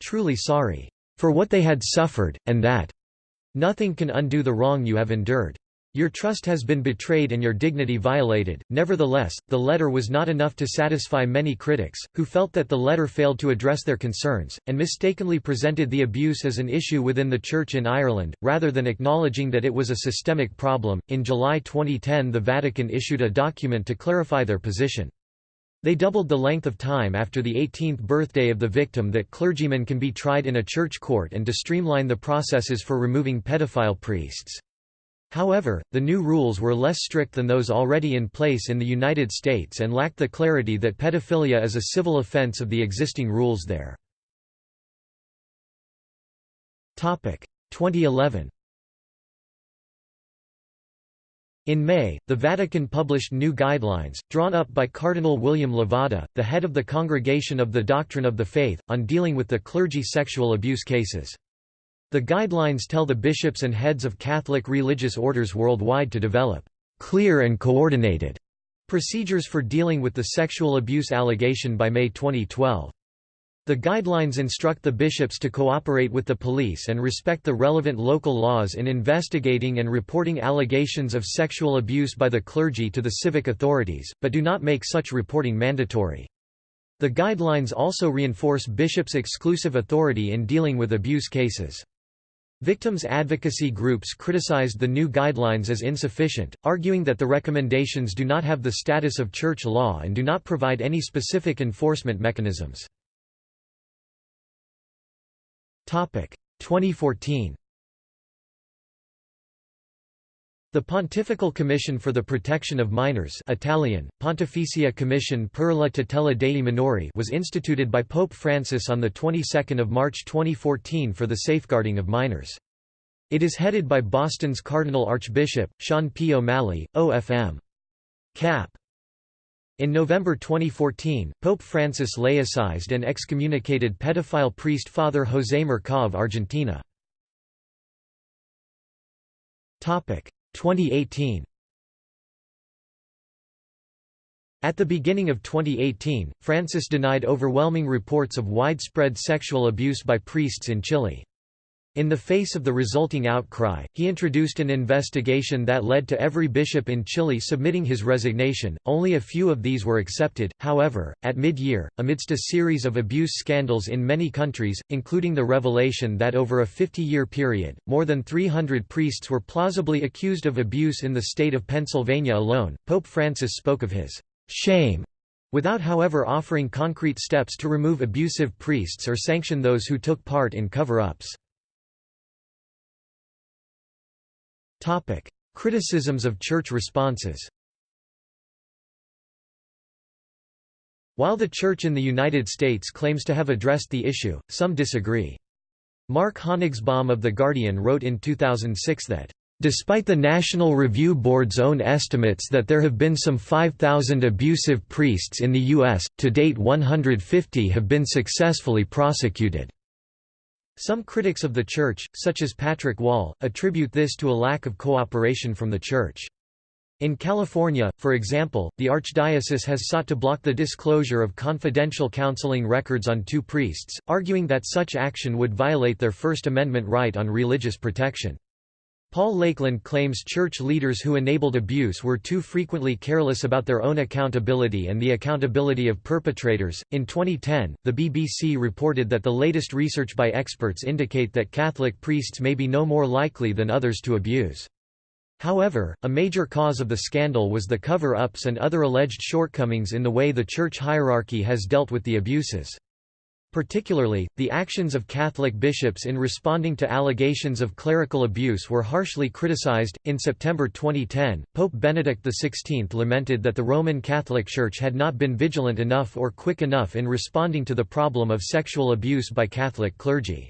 truly sorry for what they had suffered, and that nothing can undo the wrong you have endured. Your trust has been betrayed and your dignity violated. Nevertheless, the letter was not enough to satisfy many critics, who felt that the letter failed to address their concerns, and mistakenly presented the abuse as an issue within the Church in Ireland, rather than acknowledging that it was a systemic problem. In July 2010, the Vatican issued a document to clarify their position. They doubled the length of time after the 18th birthday of the victim that clergymen can be tried in a church court and to streamline the processes for removing pedophile priests. However, the new rules were less strict than those already in place in the United States and lacked the clarity that pedophilia is a civil offense of the existing rules there. 2011 In May, the Vatican published new guidelines, drawn up by Cardinal William Levada, the head of the Congregation of the Doctrine of the Faith, on dealing with the clergy sexual abuse cases. The guidelines tell the bishops and heads of Catholic religious orders worldwide to develop clear and coordinated procedures for dealing with the sexual abuse allegation by May 2012. The guidelines instruct the bishops to cooperate with the police and respect the relevant local laws in investigating and reporting allegations of sexual abuse by the clergy to the civic authorities, but do not make such reporting mandatory. The guidelines also reinforce bishops' exclusive authority in dealing with abuse cases. Victims advocacy groups criticized the new guidelines as insufficient, arguing that the recommendations do not have the status of church law and do not provide any specific enforcement mechanisms. 2014 The Pontifical Commission for the Protection of Minors Italian, Pontificia Commission per la tutela dei minori was instituted by Pope Francis on the 22nd of March 2014 for the safeguarding of minors. It is headed by Boston's Cardinal Archbishop, Sean P. O'Malley, OFM. Cap. In November 2014, Pope Francis laicized and excommunicated pedophile priest Father José Mercau of Argentina. 2018 At the beginning of 2018, Francis denied overwhelming reports of widespread sexual abuse by priests in Chile. In the face of the resulting outcry, he introduced an investigation that led to every bishop in Chile submitting his resignation. Only a few of these were accepted, however, at mid year, amidst a series of abuse scandals in many countries, including the revelation that over a 50 year period, more than 300 priests were plausibly accused of abuse in the state of Pennsylvania alone. Pope Francis spoke of his shame without however offering concrete steps to remove abusive priests or sanction those who took part in cover Topic: Criticisms of church responses. While the Church in the United States claims to have addressed the issue, some disagree. Mark Honigsbaum of The Guardian wrote in 2006 that Despite the National Review Board's own estimates that there have been some 5,000 abusive priests in the U.S., to date 150 have been successfully prosecuted. Some critics of the Church, such as Patrick Wall, attribute this to a lack of cooperation from the Church. In California, for example, the Archdiocese has sought to block the disclosure of confidential counseling records on two priests, arguing that such action would violate their First Amendment right on religious protection. Paul Lakeland claims church leaders who enabled abuse were too frequently careless about their own accountability and the accountability of perpetrators. In 2010, the BBC reported that the latest research by experts indicate that Catholic priests may be no more likely than others to abuse. However, a major cause of the scandal was the cover-ups and other alleged shortcomings in the way the church hierarchy has dealt with the abuses. Particularly, the actions of Catholic bishops in responding to allegations of clerical abuse were harshly criticized. In September 2010, Pope Benedict XVI lamented that the Roman Catholic Church had not been vigilant enough or quick enough in responding to the problem of sexual abuse by Catholic clergy.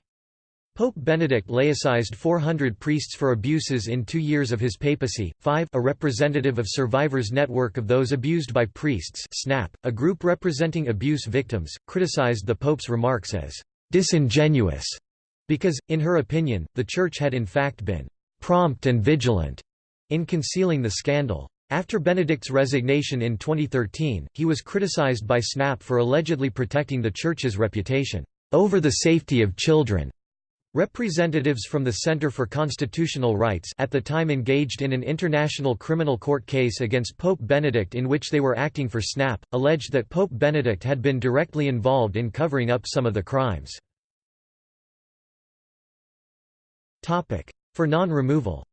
Pope Benedict laicized 400 priests for abuses in two years of his papacy. 5 A representative of Survivors Network of Those Abused by Priests SNAP, a group representing abuse victims, criticized the Pope's remarks as disingenuous, because, in her opinion, the Church had in fact been prompt and vigilant in concealing the scandal. After Benedict's resignation in 2013, he was criticized by SNAP for allegedly protecting the Church's reputation over the safety of children. Representatives from the Center for Constitutional Rights at the time engaged in an international criminal court case against Pope Benedict in which they were acting for SNAP, alleged that Pope Benedict had been directly involved in covering up some of the crimes. For non-removal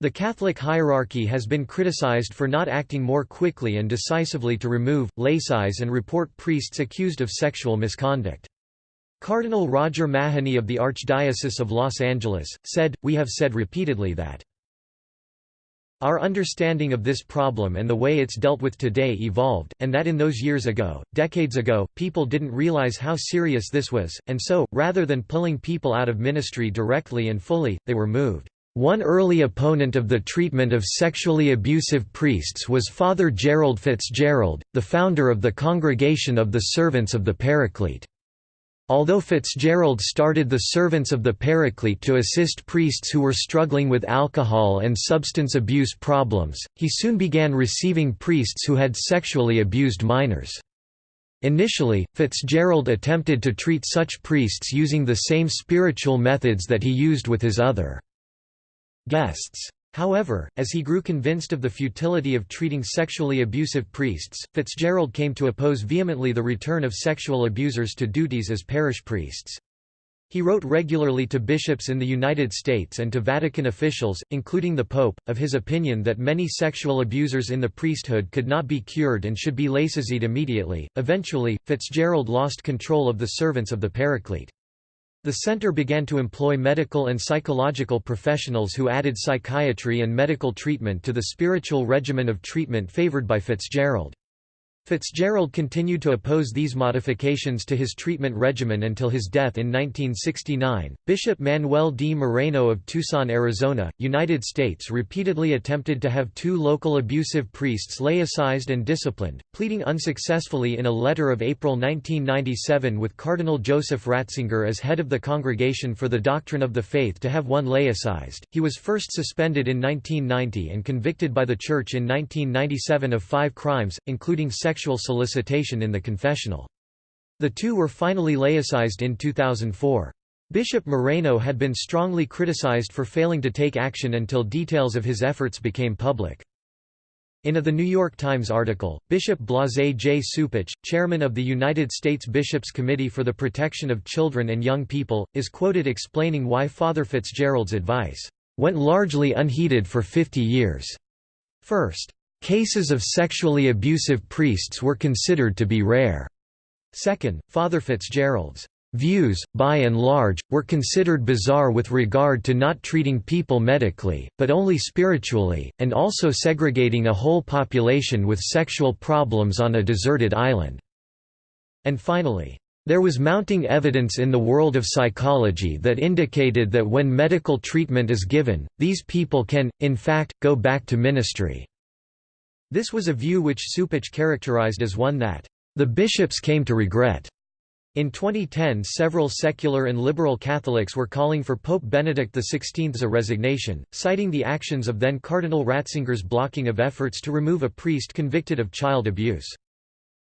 The Catholic hierarchy has been criticized for not acting more quickly and decisively to remove, laicize and report priests accused of sexual misconduct. Cardinal Roger Mahony of the Archdiocese of Los Angeles, said, We have said repeatedly that our understanding of this problem and the way it's dealt with today evolved, and that in those years ago, decades ago, people didn't realize how serious this was, and so, rather than pulling people out of ministry directly and fully, they were moved. One early opponent of the treatment of sexually abusive priests was Father Gerald Fitzgerald, the founder of the Congregation of the Servants of the Paraclete. Although Fitzgerald started the Servants of the Paraclete to assist priests who were struggling with alcohol and substance abuse problems, he soon began receiving priests who had sexually abused minors. Initially, Fitzgerald attempted to treat such priests using the same spiritual methods that he used with his other guests. However, as he grew convinced of the futility of treating sexually abusive priests, Fitzgerald came to oppose vehemently the return of sexual abusers to duties as parish priests. He wrote regularly to bishops in the United States and to Vatican officials, including the Pope, of his opinion that many sexual abusers in the priesthood could not be cured and should be laicized immediately. Eventually, Fitzgerald lost control of the servants of the Paraclete. The center began to employ medical and psychological professionals who added psychiatry and medical treatment to the spiritual regimen of treatment favored by Fitzgerald. Fitzgerald continued to oppose these modifications to his treatment regimen until his death in 1969. Bishop Manuel D. Moreno of Tucson, Arizona, United States repeatedly attempted to have two local abusive priests laicized and disciplined, pleading unsuccessfully in a letter of April 1997 with Cardinal Joseph Ratzinger as head of the Congregation for the Doctrine of the Faith to have one laicized. He was first suspended in 1990 and convicted by the Church in 1997 of five crimes, including sexual sexual solicitation in the confessional. The two were finally laicized in 2004. Bishop Moreno had been strongly criticized for failing to take action until details of his efforts became public. In a The New York Times article, Bishop Blase J. Cupich, chairman of the United States Bishops' Committee for the Protection of Children and Young People, is quoted explaining why Father Fitzgerald's advice, "...went largely unheeded for 50 years." First, Cases of sexually abusive priests were considered to be rare. Second, Father Fitzgerald's views, by and large, were considered bizarre with regard to not treating people medically, but only spiritually, and also segregating a whole population with sexual problems on a deserted island. And finally, there was mounting evidence in the world of psychology that indicated that when medical treatment is given, these people can, in fact, go back to ministry. This was a view which Cupich characterized as one that, "...the bishops came to regret." In 2010 several secular and liberal Catholics were calling for Pope Benedict XVI's resignation, citing the actions of then Cardinal Ratzinger's blocking of efforts to remove a priest convicted of child abuse.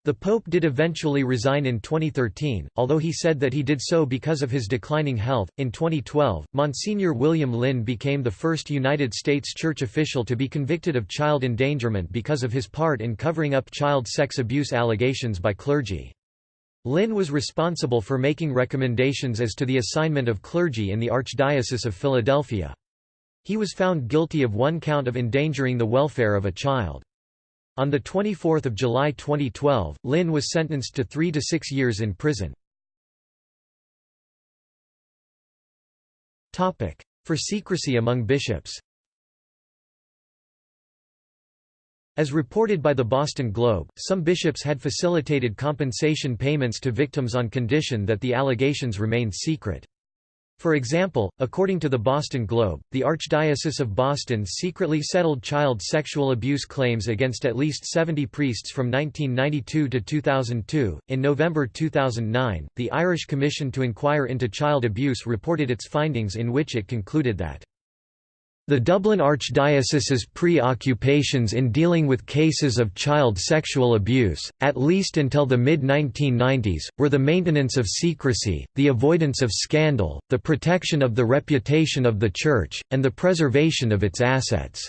The Pope did eventually resign in 2013, although he said that he did so because of his declining health. In 2012, Monsignor William Lynn became the first United States church official to be convicted of child endangerment because of his part in covering up child sex abuse allegations by clergy. Lynn was responsible for making recommendations as to the assignment of clergy in the Archdiocese of Philadelphia. He was found guilty of one count of endangering the welfare of a child. On 24 July 2012, Lynn was sentenced to three to six years in prison. For secrecy among bishops As reported by the Boston Globe, some bishops had facilitated compensation payments to victims on condition that the allegations remained secret. For example, according to the Boston Globe, the Archdiocese of Boston secretly settled child sexual abuse claims against at least 70 priests from 1992 to 2002. In November 2009, the Irish Commission to Inquire into Child Abuse reported its findings in which it concluded that the Dublin Archdiocese's preoccupations in dealing with cases of child sexual abuse, at least until the mid-1990s, were the maintenance of secrecy, the avoidance of scandal, the protection of the reputation of the Church, and the preservation of its assets.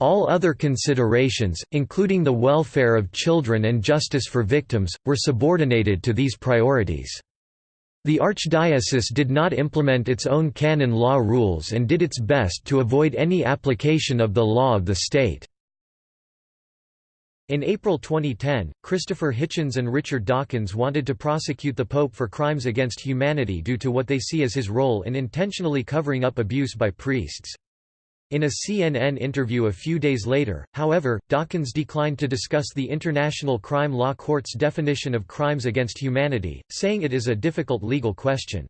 All other considerations, including the welfare of children and justice for victims, were subordinated to these priorities. The archdiocese did not implement its own canon law rules and did its best to avoid any application of the law of the state. In April 2010, Christopher Hitchens and Richard Dawkins wanted to prosecute the Pope for crimes against humanity due to what they see as his role in intentionally covering up abuse by priests. In a CNN interview a few days later, however, Dawkins declined to discuss the International Crime Law Court's definition of crimes against humanity, saying it is a difficult legal question.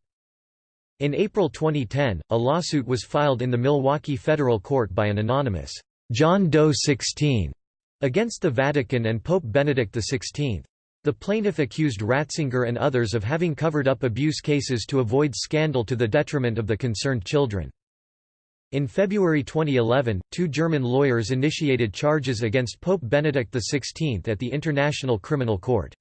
In April 2010, a lawsuit was filed in the Milwaukee Federal Court by an anonymous John Doe 16 against the Vatican and Pope Benedict XVI. The plaintiff accused Ratzinger and others of having covered up abuse cases to avoid scandal to the detriment of the concerned children. In February 2011, two German lawyers initiated charges against Pope Benedict XVI at the International Criminal Court.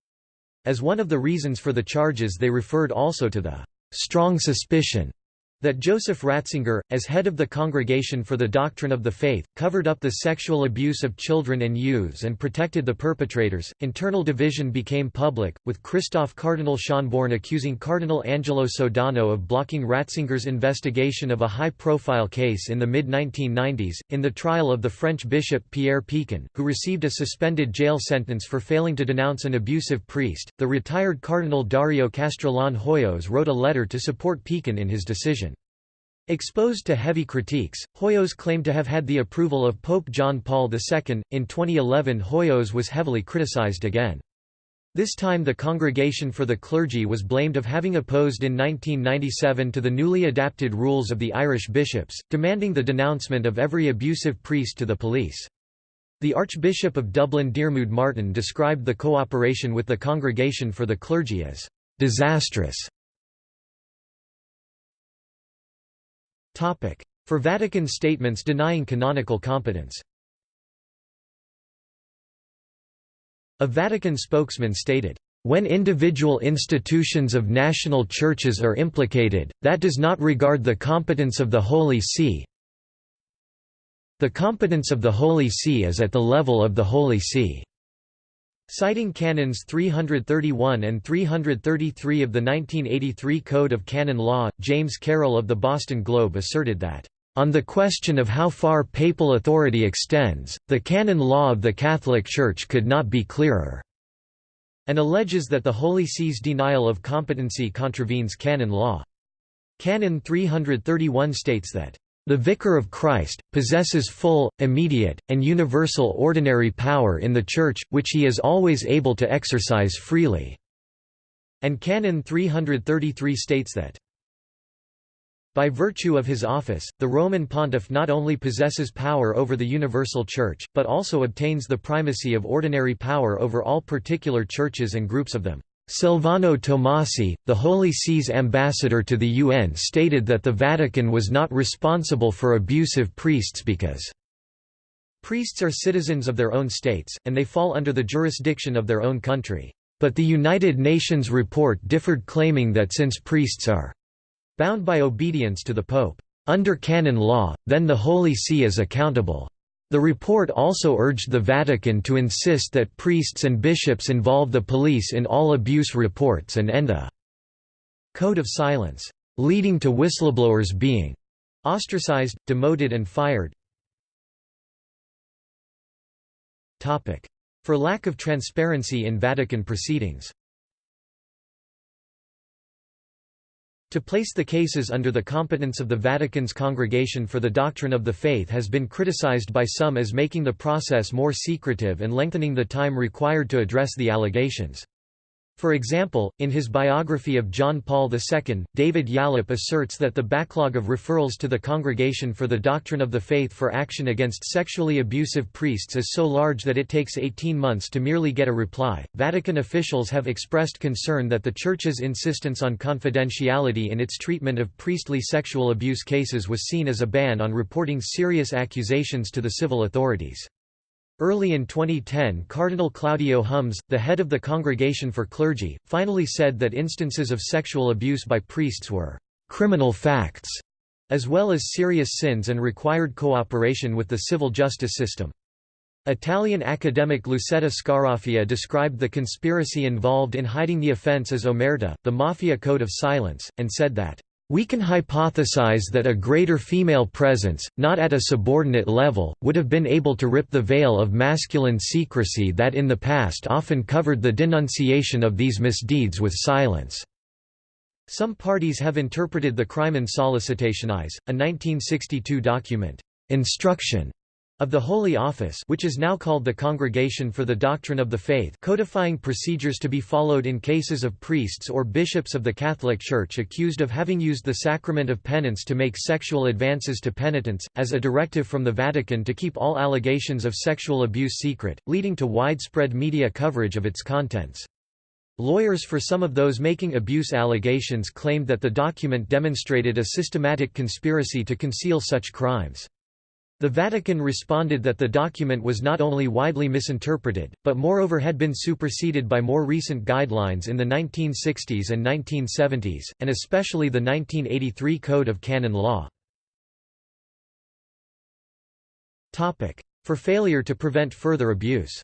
As one of the reasons for the charges they referred also to the «strong suspicion» that Joseph Ratzinger, as head of the Congregation for the Doctrine of the Faith, covered up the sexual abuse of children and youths and protected the perpetrators. Internal division became public, with Christoph Cardinal Schonborn accusing Cardinal Angelo Sodano of blocking Ratzinger's investigation of a high profile case in the mid 1990s, in the trial of the French bishop Pierre Pican, who received a suspended jail sentence for failing to denounce an abusive priest. The retired Cardinal Dario Castrillon Hoyos wrote a letter to support Pican in his decision. Exposed to heavy critiques, Hoyos claimed to have had the approval of Pope John Paul II. In 2011, Hoyos was heavily criticized again. This time the Congregation for the Clergy was blamed of having opposed in 1997 to the newly adapted rules of the Irish bishops, demanding the denouncement of every abusive priest to the police. The Archbishop of Dublin Diarmuid Martin described the cooperation with the Congregation for the Clergy as disastrous For Vatican statements denying canonical competence A Vatican spokesman stated, when individual institutions of national churches are implicated, that does not regard the competence of the Holy See. The competence of the Holy See is at the level of the Holy See. Citing Canons 331 and 333 of the 1983 Code of Canon Law, James Carroll of the Boston Globe asserted that, "...on the question of how far papal authority extends, the canon law of the Catholic Church could not be clearer," and alleges that the Holy See's denial of competency contravenes canon law. Canon 331 states that the Vicar of Christ, possesses full, immediate, and universal ordinary power in the Church, which he is always able to exercise freely." And Canon 333 states that, by virtue of his office, the Roman pontiff not only possesses power over the universal church, but also obtains the primacy of ordinary power over all particular churches and groups of them. Silvano Tomasi, the Holy See's ambassador to the UN stated that the Vatican was not responsible for abusive priests because priests are citizens of their own states, and they fall under the jurisdiction of their own country. But the United Nations report differed claiming that since priests are bound by obedience to the Pope under canon law, then the Holy See is accountable. The report also urged the Vatican to insist that priests and bishops involve the police in all abuse reports and end a code of silence, leading to whistleblowers being ostracized, demoted and fired. For lack of transparency in Vatican proceedings To place the cases under the competence of the Vatican's Congregation for the Doctrine of the Faith has been criticized by some as making the process more secretive and lengthening the time required to address the allegations. For example, in his biography of John Paul II, David Yallop asserts that the backlog of referrals to the Congregation for the Doctrine of the Faith for action against sexually abusive priests is so large that it takes 18 months to merely get a reply. Vatican officials have expressed concern that the Church's insistence on confidentiality in its treatment of priestly sexual abuse cases was seen as a ban on reporting serious accusations to the civil authorities. Early in 2010 Cardinal Claudio Hummes, the head of the Congregation for Clergy, finally said that instances of sexual abuse by priests were «criminal facts» as well as serious sins and required cooperation with the civil justice system. Italian academic Lucetta Scaraffia described the conspiracy involved in hiding the offense as omerta, the mafia code of silence, and said that, "...we can hypothesize that a greater female presence, not at a subordinate level, would have been able to rip the veil of masculine secrecy that in the past often covered the denunciation of these misdeeds with silence." Some parties have interpreted the Crimen Sollicitationis, a 1962 document, "'Instruction' of the Holy Office which is now called the Congregation for the Doctrine of the Faith codifying procedures to be followed in cases of priests or bishops of the Catholic Church accused of having used the sacrament of penance to make sexual advances to penitents, as a directive from the Vatican to keep all allegations of sexual abuse secret, leading to widespread media coverage of its contents. Lawyers for some of those making abuse allegations claimed that the document demonstrated a systematic conspiracy to conceal such crimes. The Vatican responded that the document was not only widely misinterpreted, but moreover had been superseded by more recent guidelines in the 1960s and 1970s, and especially the 1983 Code of Canon Law. For failure to prevent further abuse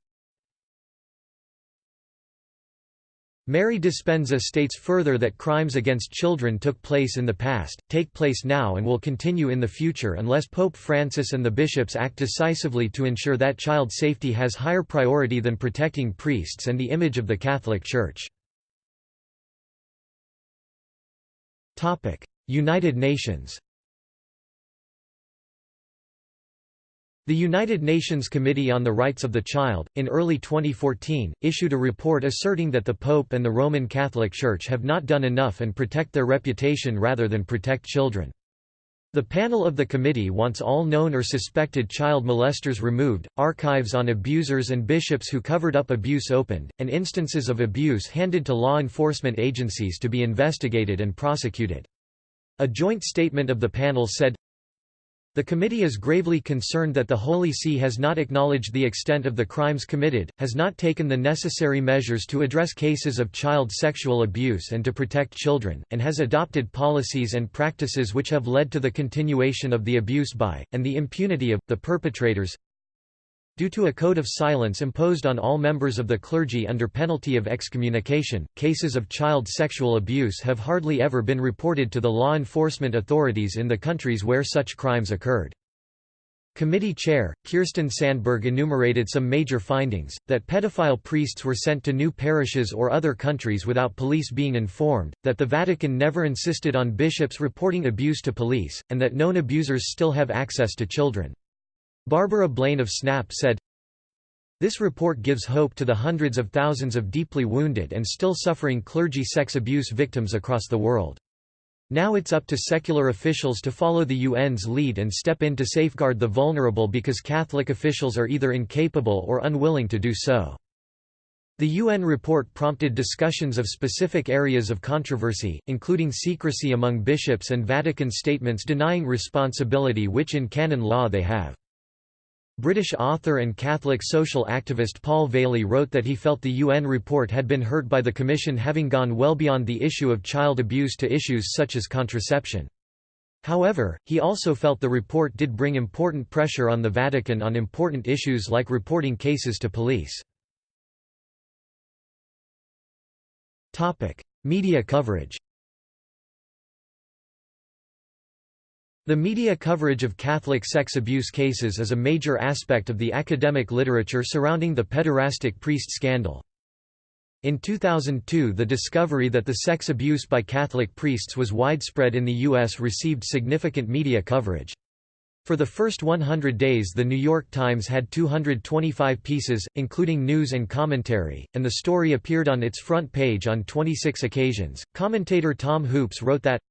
Mary Dispenza states further that crimes against children took place in the past, take place now and will continue in the future unless Pope Francis and the bishops act decisively to ensure that child safety has higher priority than protecting priests and the image of the Catholic Church. United Nations The United Nations Committee on the Rights of the Child, in early 2014, issued a report asserting that the Pope and the Roman Catholic Church have not done enough and protect their reputation rather than protect children. The panel of the committee wants all known or suspected child molesters removed, archives on abusers and bishops who covered up abuse opened, and instances of abuse handed to law enforcement agencies to be investigated and prosecuted. A joint statement of the panel said, the committee is gravely concerned that the Holy See has not acknowledged the extent of the crimes committed, has not taken the necessary measures to address cases of child sexual abuse and to protect children, and has adopted policies and practices which have led to the continuation of the abuse by, and the impunity of, the perpetrators. Due to a code of silence imposed on all members of the clergy under penalty of excommunication, cases of child sexual abuse have hardly ever been reported to the law enforcement authorities in the countries where such crimes occurred. Committee chair, Kirsten Sandberg enumerated some major findings, that pedophile priests were sent to new parishes or other countries without police being informed, that the Vatican never insisted on bishops reporting abuse to police, and that known abusers still have access to children. Barbara Blaine of SNAP said, This report gives hope to the hundreds of thousands of deeply wounded and still suffering clergy sex abuse victims across the world. Now it's up to secular officials to follow the UN's lead and step in to safeguard the vulnerable because Catholic officials are either incapable or unwilling to do so. The UN report prompted discussions of specific areas of controversy, including secrecy among bishops and Vatican statements denying responsibility which in canon law they have. British author and Catholic social activist Paul Vallely wrote that he felt the UN report had been hurt by the Commission having gone well beyond the issue of child abuse to issues such as contraception. However, he also felt the report did bring important pressure on the Vatican on important issues like reporting cases to police. Media coverage The media coverage of Catholic sex abuse cases is a major aspect of the academic literature surrounding the pederastic priest scandal. In 2002 the discovery that the sex abuse by Catholic priests was widespread in the U.S. received significant media coverage. For the first 100 days The New York Times had 225 pieces, including news and commentary, and the story appeared on its front page on 26 occasions. Commentator Tom Hoopes wrote that,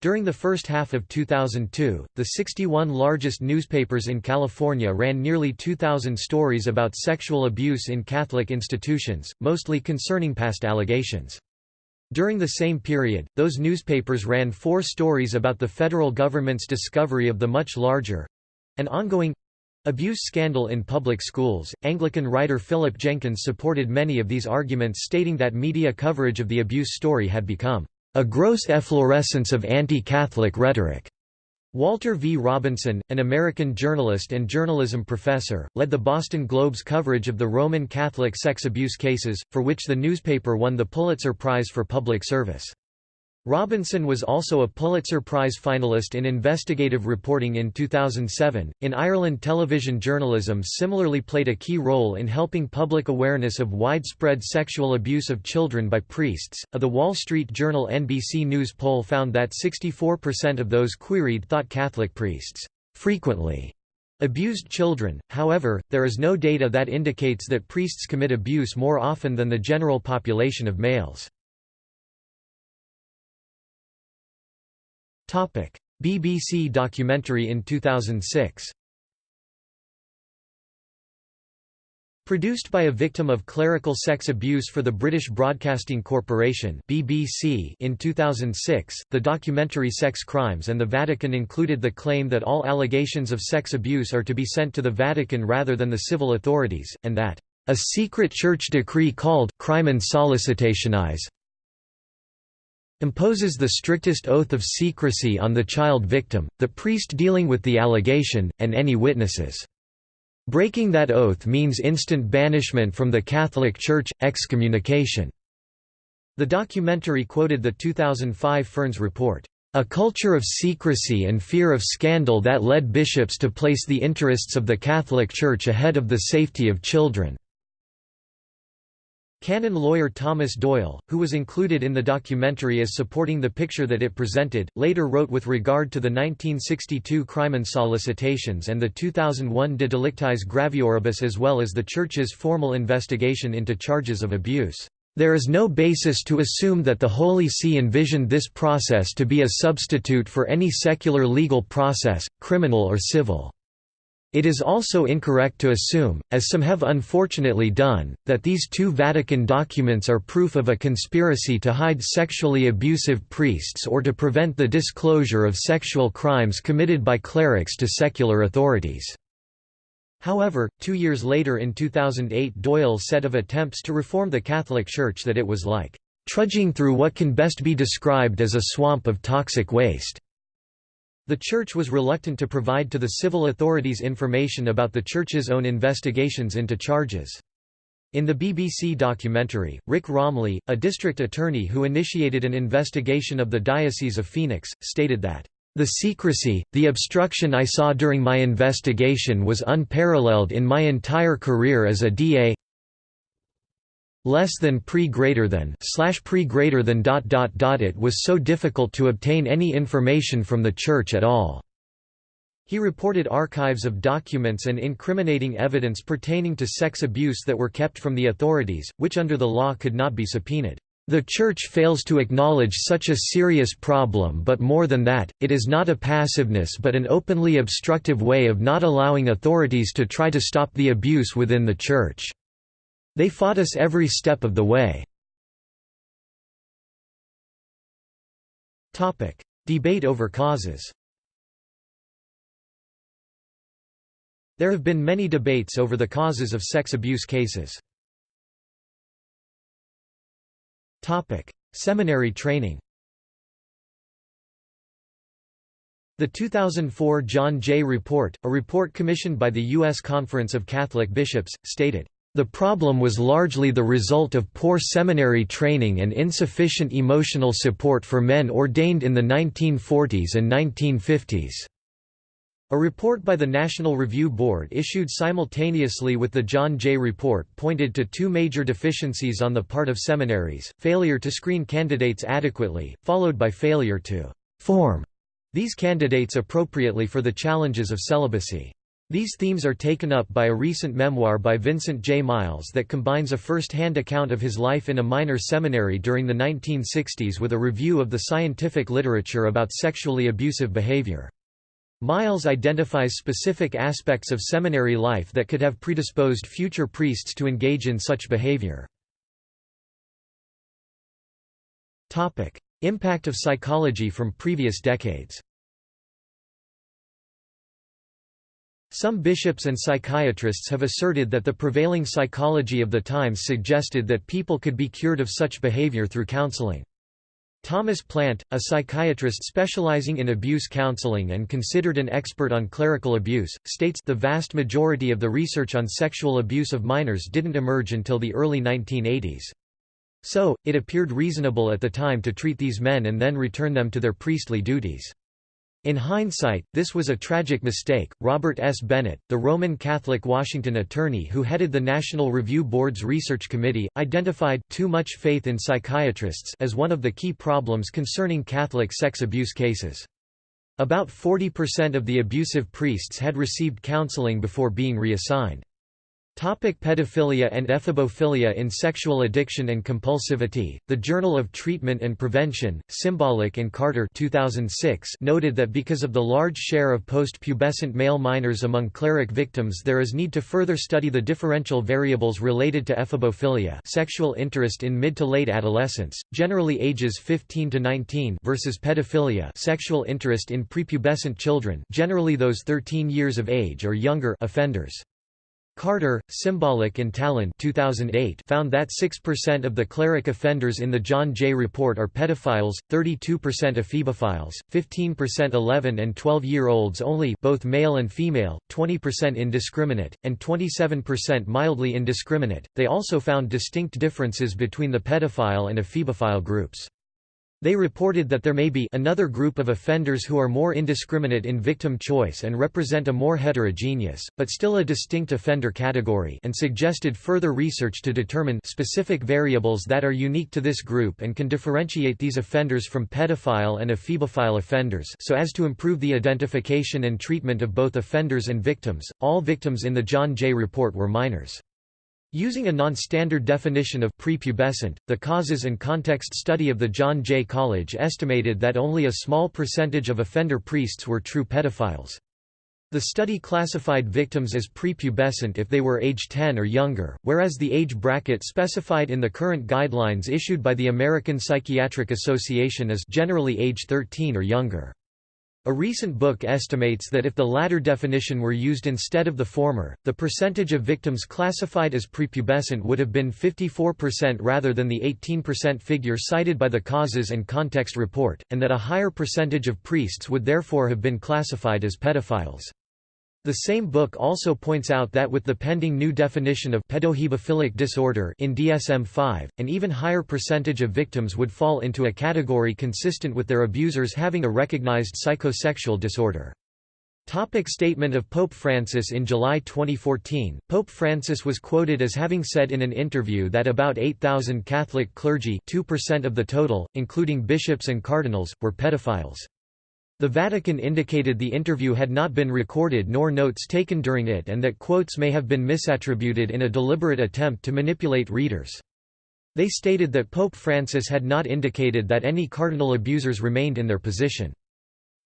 during the first half of 2002, the 61 largest newspapers in California ran nearly 2,000 stories about sexual abuse in Catholic institutions, mostly concerning past allegations. During the same period, those newspapers ran four stories about the federal government's discovery of the much larger—an ongoing abuse scandal in public schools. Anglican writer Philip Jenkins supported many of these arguments stating that media coverage of the abuse story had become a gross efflorescence of anti-Catholic rhetoric. Walter V. Robinson, an American journalist and journalism professor, led the Boston Globe's coverage of the Roman Catholic sex abuse cases, for which the newspaper won the Pulitzer Prize for Public Service. Robinson was also a Pulitzer Prize finalist in investigative reporting in 2007. In Ireland, television journalism similarly played a key role in helping public awareness of widespread sexual abuse of children by priests. A The Wall Street Journal NBC News poll found that 64% of those queried thought Catholic priests frequently abused children. However, there is no data that indicates that priests commit abuse more often than the general population of males. BBC documentary in 2006 Produced by a victim of clerical sex abuse for the British Broadcasting Corporation (BBC) in 2006, the documentary Sex Crimes and the Vatican included the claim that all allegations of sex abuse are to be sent to the Vatican rather than the civil authorities, and that a secret church decree called Crimen Sollicitationis imposes the strictest oath of secrecy on the child victim, the priest dealing with the allegation, and any witnesses. Breaking that oath means instant banishment from the Catholic Church, excommunication. The documentary quoted the 2005 Ferns report, "...a culture of secrecy and fear of scandal that led bishops to place the interests of the Catholic Church ahead of the safety of children." Canon lawyer Thomas Doyle, who was included in the documentary as supporting the picture that it presented, later wrote with regard to the 1962 Crimen Sollicitationis and the 2001 De Delictis Gravioribus as well as the Church's formal investigation into charges of abuse. There is no basis to assume that the Holy See envisioned this process to be a substitute for any secular legal process, criminal or civil. It is also incorrect to assume, as some have unfortunately done, that these two Vatican documents are proof of a conspiracy to hide sexually abusive priests or to prevent the disclosure of sexual crimes committed by clerics to secular authorities. However, two years later in 2008 Doyle said of attempts to reform the Catholic Church that it was like, "...trudging through what can best be described as a swamp of toxic waste." The Church was reluctant to provide to the civil authorities information about the Church's own investigations into charges. In the BBC documentary, Rick Romley, a district attorney who initiated an investigation of the Diocese of Phoenix, stated that, "...the secrecy, the obstruction I saw during my investigation was unparalleled in my entire career as a DA less than pre greater than slash pre greater than dot dot dot it was so difficult to obtain any information from the church at all he reported archives of documents and incriminating evidence pertaining to sex abuse that were kept from the authorities, which under the law could not be subpoenaed. The Church fails to acknowledge such a serious problem but more than that, it is not a passiveness but an openly obstructive way of not allowing authorities to try to stop the abuse within the Church. They fought us every step of the way. Debate over causes There have been many debates over the causes of sex abuse cases. Seminary training The 2004 John Jay Report, a report commissioned by the U.S. Conference of Catholic Bishops, stated, the problem was largely the result of poor seminary training and insufficient emotional support for men ordained in the 1940s and 1950s. A report by the National Review Board issued simultaneously with the John Jay Report pointed to two major deficiencies on the part of seminaries, failure to screen candidates adequately, followed by failure to «form» these candidates appropriately for the challenges of celibacy. These themes are taken up by a recent memoir by Vincent J. Miles that combines a first-hand account of his life in a minor seminary during the 1960s with a review of the scientific literature about sexually abusive behavior. Miles identifies specific aspects of seminary life that could have predisposed future priests to engage in such behavior. Impact of psychology from previous decades Some bishops and psychiatrists have asserted that the prevailing psychology of the times suggested that people could be cured of such behavior through counseling. Thomas Plante, a psychiatrist specializing in abuse counseling and considered an expert on clerical abuse, states the vast majority of the research on sexual abuse of minors didn't emerge until the early 1980s. So, it appeared reasonable at the time to treat these men and then return them to their priestly duties. In hindsight, this was a tragic mistake. Robert S. Bennett, the Roman Catholic Washington attorney who headed the National Review Board's research committee, identified too much faith in psychiatrists as one of the key problems concerning Catholic sex abuse cases. About 40% of the abusive priests had received counseling before being reassigned. Topic pedophilia and ephebophilia In Sexual Addiction and Compulsivity, the Journal of Treatment and Prevention, Cimbolic and Cartor 2006 noted that because of the large share of post-pubescent male minors among cleric victims there is need to further study the differential variables related to ephebophilia sexual interest in mid to late adolescence, generally ages 15 to 19 versus pedophilia sexual interest in prepubescent children generally those 13 years of age or younger offenders. Cartor, Cimbolic and Tallon 2008 found that 6% of the cleric offenders in the John Jay report are pedophiles, 32% ephebophiles, 15% 11 and 12-year-olds only both male and female, 20% indiscriminate, and 27% mildly indiscriminate. They also found distinct differences between the pedophile and ephebophile groups. They reported that there may be another group of offenders who are more indiscriminate in victim choice and represent a more heterogeneous, but still a distinct offender category and suggested further research to determine specific variables that are unique to this group and can differentiate these offenders from pedophile and ephebophile offenders so as to improve the identification and treatment of both offenders and victims. All victims in the John Jay report were minors. Using a non-standard definition of prepubescent, the causes and context study of the John Jay College estimated that only a small percentage of offender priests were true pedophiles. The study classified victims as prepubescent if they were age 10 or younger, whereas the age bracket specified in the current guidelines issued by the American Psychiatric Association is generally age 13 or younger. A recent book estimates that if the latter definition were used instead of the former, the percentage of victims classified as prepubescent would have been 54% rather than the 18% figure cited by the Causes and Context report, and that a higher percentage of priests would therefore have been classified as pedophiles. The same book also points out that with the pending new definition of pedohebephilic disorder in DSM-5, an even higher percentage of victims would fall into a category consistent with their abusers having a recognized psychosexual disorder. Topic statement of Pope Francis In July 2014, Pope Francis was quoted as having said in an interview that about 8,000 Catholic clergy 2% of the total, including bishops and cardinals, were pedophiles. The Vatican indicated the interview had not been recorded nor notes taken during it and that quotes may have been misattributed in a deliberate attempt to manipulate readers. They stated that Pope Francis had not indicated that any cardinal abusers remained in their position.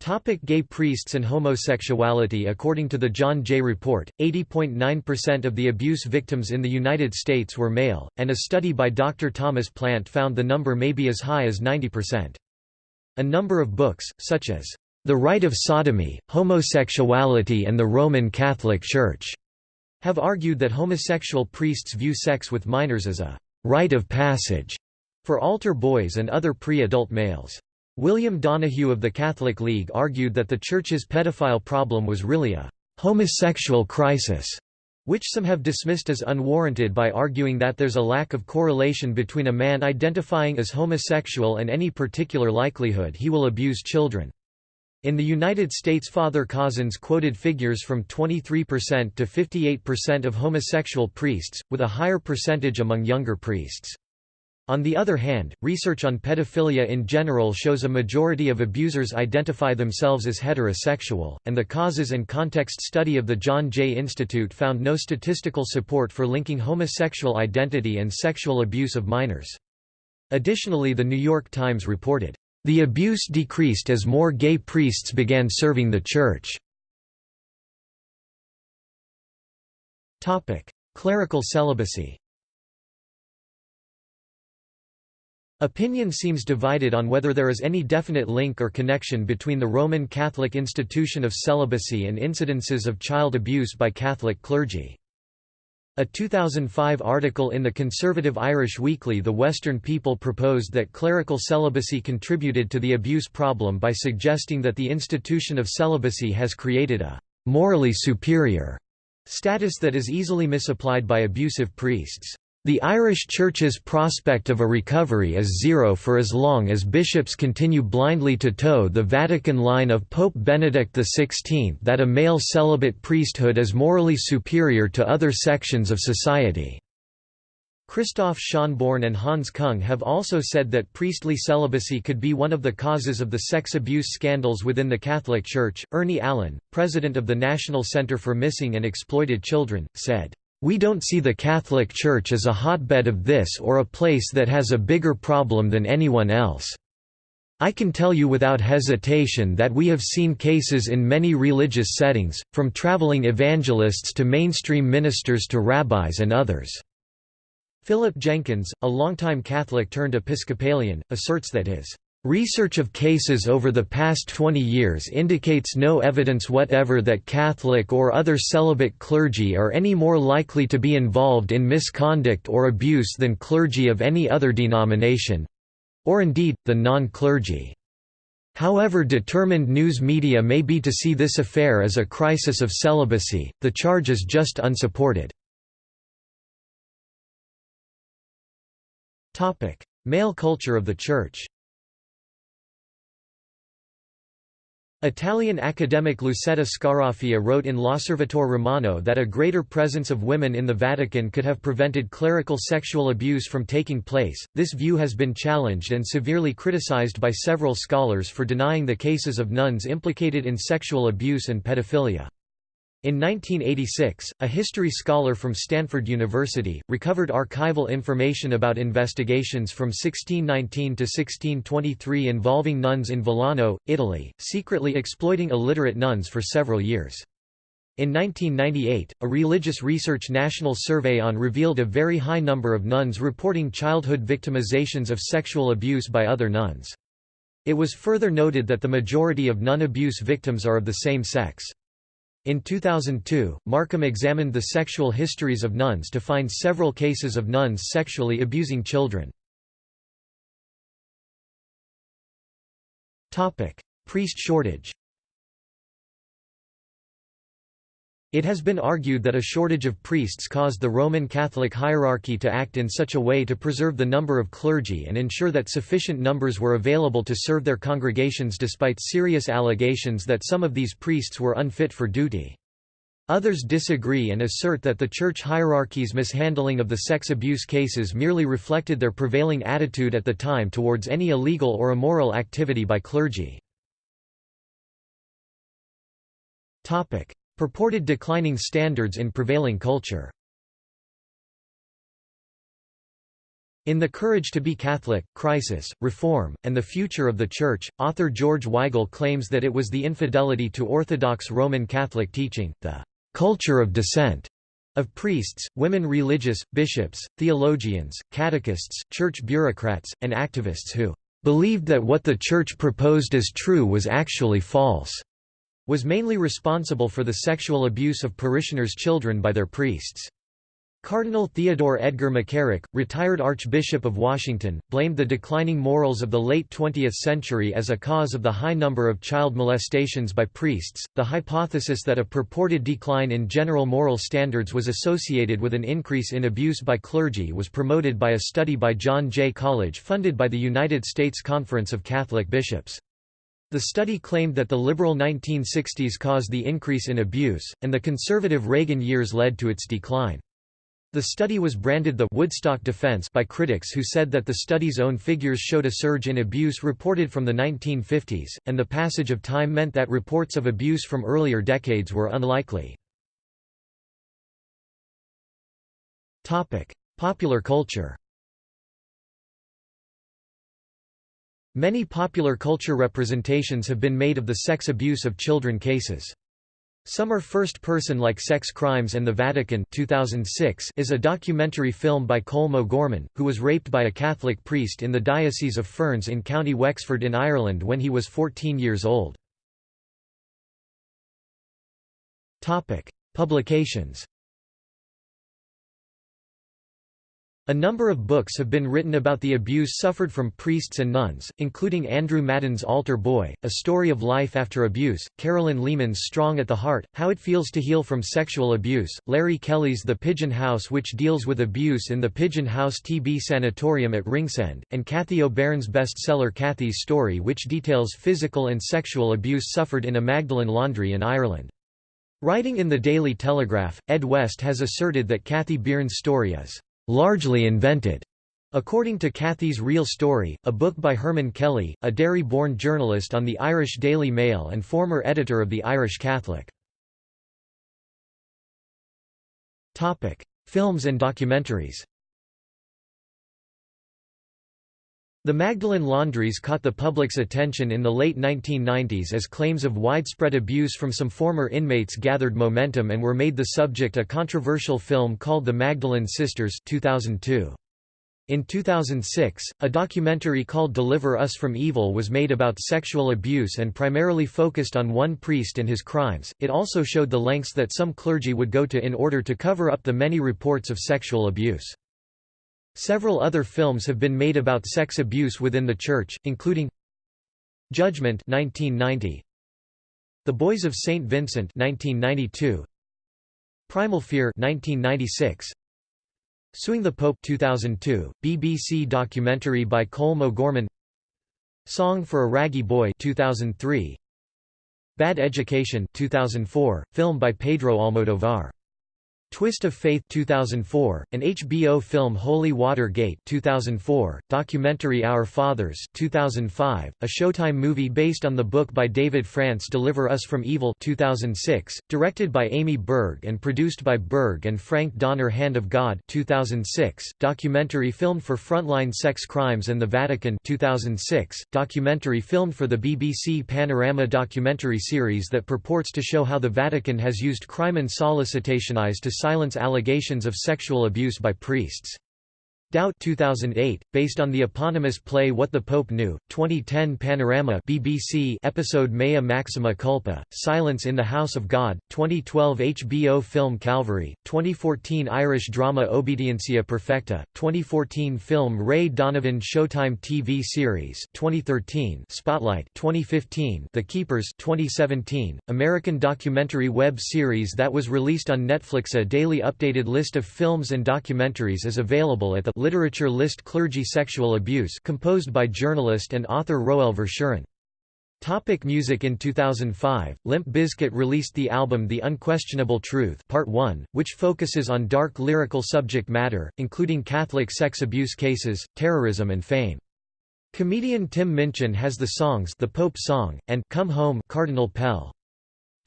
Topic gay priests and homosexuality According to the John Jay Report, 80.9% of the abuse victims in the United States were male, and a study by Dr. Thomas Plante found the number may be as high as 90%. A number of books, such as The Rite of Sodomy, Homosexuality and the Roman Catholic Church, have argued that homosexual priests view sex with minors as a rite of passage for altar boys and other pre-adult males. William Donohue of the Catholic League argued that the Church's pedophile problem was really a homosexual crisis which some have dismissed as unwarranted by arguing that there's a lack of correlation between a man identifying as homosexual and any particular likelihood he will abuse children. In the United States Father Cozzens quoted figures from 23% to 58% of homosexual priests, with a higher percentage among younger priests. On the other hand, research on pedophilia in general shows a majority of abusers identify themselves as heterosexual, and the causes and context study of the John Jay Institute found no statistical support for linking homosexual identity and sexual abuse of minors. Additionally The New York Times reported, "...the abuse decreased as more gay priests began serving the Church." Clerical celibacy Opinion seems divided on whether there is any definite link or connection between the Roman Catholic institution of celibacy and incidences of child abuse by Catholic clergy. A 2005 article in the conservative Irish weekly The Western People proposed that clerical celibacy contributed to the abuse problem by suggesting that the institution of celibacy has created a «morally superior» status that is easily misapplied by abusive priests. The Irish Church's prospect of a recovery is zero for as long as bishops continue blindly to toe the Vatican line of Pope Benedict XVI that a male celibate priesthood is morally superior to other sections of society. Christoph Schonborn and Hans Kung have also said that priestly celibacy could be one of the causes of the sex abuse scandals within the Catholic Church. Ernie Allen, president of the National Center for Missing and Exploited Children, said, we don't see the Catholic Church as a hotbed of this or a place that has a bigger problem than anyone else. I can tell you without hesitation that we have seen cases in many religious settings, from traveling evangelists to mainstream ministers to rabbis and others." Philip Jenkins, a longtime Catholic turned Episcopalian, asserts that his Research of cases over the past 20 years indicates no evidence whatever that Catholic or other celibate clergy are any more likely to be involved in misconduct or abuse than clergy of any other denomination—or indeed, the non-clergy. However determined news media may be to see this affair as a crisis of celibacy, the charge is just unsupported. Male culture of the Church Italian academic Lucetta Scaraffia wrote in L'Osservatore Romano that a greater presence of women in the Vatican could have prevented clerical sexual abuse from taking place. This view has been challenged and severely criticized by several scholars for denying the cases of nuns implicated in sexual abuse and pedophilia. In 1986, a history scholar from Stanford University, recovered archival information about investigations from 1619 to 1623 involving nuns in Villano, Italy, secretly exploiting illiterate nuns for several years. In 1998, a Religious Research National Survey on revealed a very high number of nuns reporting childhood victimizations of sexual abuse by other nuns. It was further noted that the majority of nun abuse victims are of the same sex. In 2002, Markham examined the sexual histories of nuns to find several cases of nuns sexually abusing children. Priest shortage It has been argued that a shortage of priests caused the Roman Catholic hierarchy to act in such a way to preserve the number of clergy and ensure that sufficient numbers were available to serve their congregations despite serious allegations that some of these priests were unfit for duty. Others disagree and assert that the church hierarchy's mishandling of the sex abuse cases merely reflected their prevailing attitude at the time towards any illegal or immoral activity by clergy. Purported declining standards in prevailing culture. In The Courage to be Catholic, Crisis, Reform, and the Future of the Church, author George Weigel claims that it was the infidelity to Orthodox Roman Catholic teaching, the «culture of dissent» of priests, women religious, bishops, theologians, catechists, church bureaucrats, and activists who «believed that what the Church proposed as true was actually false» was mainly responsible for the sexual abuse of parishioners' children by their priests. Cardinal Theodore Edgar McCarrick, retired Archbishop of Washington, blamed the declining morals of the late 20th century as a cause of the high number of child molestations by priests. The hypothesis that a purported decline in general moral standards was associated with an increase in abuse by clergy was promoted by a study by John Jay College funded by the United States Conference of Catholic Bishops. The study claimed that the liberal 1960s caused the increase in abuse, and the conservative Reagan years led to its decline. The study was branded the Woodstock defense by critics who said that the study's own figures showed a surge in abuse reported from the 1950s, and the passage of time meant that reports of abuse from earlier decades were unlikely. Popular culture Many popular culture representations have been made of the sex abuse of children cases. Some are first-person like Sex Crimes and the Vatican 2006 is a documentary film by Colm O'Gorman, who was raped by a Catholic priest in the Diocese of Ferns in County Wexford in Ireland when he was 14 years old. Publications A number of books have been written about the abuse suffered from priests and nuns, including Andrew Madden's Altar Boy, A Story of Life After Abuse, Carolyn Lehman's Strong at the Heart, How It Feels to Heal from Sexual Abuse, Larry Kelly's The Pigeon House which deals with abuse in the Pigeon House TB Sanatorium at Ringsend, and Kathy O'Beirne's bestseller Kathy's Story which details physical and sexual abuse suffered in a Magdalen laundry in Ireland. Writing in the Daily Telegraph, Ed West has asserted that Kathy Byrne's story is largely invented. According to Kathy's Real Story, a book by Herman Kelly, a Derry-born journalist on the Irish Daily Mail and former editor of the Irish Catholic. Films and documentaries The Magdalen laundries caught the public's attention in the late 1990s as claims of widespread abuse from some former inmates gathered momentum and were made the subject of a controversial film called The Magdalene Sisters 2002. In 2006, a documentary called Deliver Us from Evil was made about sexual abuse and primarily focused on one priest and his crimes. It also showed the lengths that some clergy would go to in order to cover up the many reports of sexual abuse. Several other films have been made about sex abuse within the church, including Judgment 1990, The Boys of St. Vincent 1992, Primal Fear 1996, Suing the Pope 2002, BBC documentary by Colm O'Gorman Song for a Raggy Boy 2003, Bad Education 2004, film by Pedro Almodovar Twist of Faith 2004, an HBO film Holy Watergate 2004, documentary Our Fathers 2005, a Showtime movie based on the book by David France Deliver Us from Evil 2006, directed by Amy Berg and produced by Berg and Frank Donner Hand of God 2006, documentary filmed for Frontline Sex Crimes and the Vatican 2006, documentary filmed for the BBC Panorama documentary series that purports to show how the Vatican has used crime and solicitation to silence allegations of sexual abuse by priests. Doubt 2008, based on the eponymous play What the Pope Knew, 2010 Panorama BBC episode Mea Maxima Culpa, Silence in the House of God, 2012 HBO film Calvary, 2014 Irish drama Obediencia Perfecta, 2014 film Ray Donovan Showtime TV series 2013 Spotlight 2015 The Keepers 2017, American documentary web series that was released on Netflix A daily updated list of films and documentaries is available at the Literature list Clergy sexual abuse composed by journalist and author Roel Verschuren. Topic music In 2005, Limp Bizkit released the album The Unquestionable Truth Part 1, which focuses on dark lyrical subject matter, including Catholic sex abuse cases, terrorism and fame. Comedian Tim Minchin has the songs The Pope Song, and Come Home Cardinal Pell.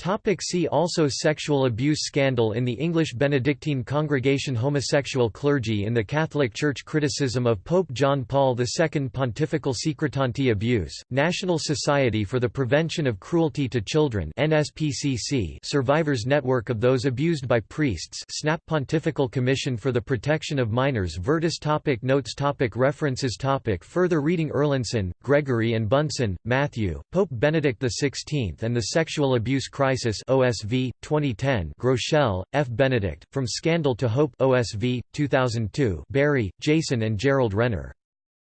Topic see also Sexual abuse scandal in the English Benedictine congregation Homosexual clergy in the Catholic Church Criticism of Pope John Paul II Pontifical Secretanti abuse, National Society for the Prevention of Cruelty to Children NSPCC Survivors Network of Those Abused by Priests SNAP Pontifical Commission for the Protection of Minors Virtus topic Notes topic References topic Further reading Erlandson, Gregory and Bunson, Matthew, Pope Benedict XVI and the Sexual Abuse Crisis Crisis OSV 2010 Groeschel, F. Benedict From Scandal to Hope OSV 2002 Berry, Jason and Gerald Renner.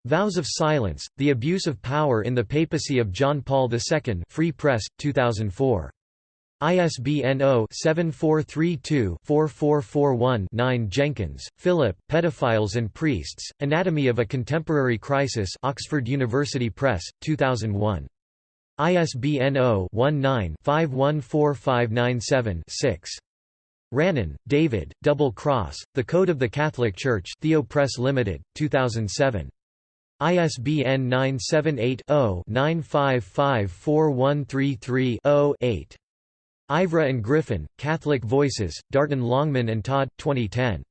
Vows of Silence The Abuse of Power in the Papacy of John Paul II Free Press 2004 ISBN 0-7432-4441-9 Jenkins, Philip, Pedophiles and Priests, Anatomy of a Contemporary Crisis Oxford University Press, 2001. ISBN 0-19-514597-6. Ranan, David, Double Cross, The Code of the Catholic Church Theo Press Limited, 2007. ISBN 978-0-9554133-0-8. Ivereigh and Griffin, Catholic Voices, Darton Longman and Todd, 2010.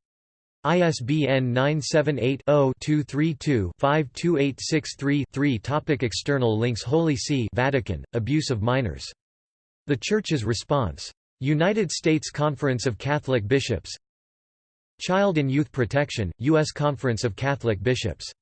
ISBN 978-0-232-52863-3 Topic External links Holy See Vatican, Abuse of Minors. The Church's Response. United States Conference of Catholic Bishops Child and Youth Protection, U.S. Conference of Catholic Bishops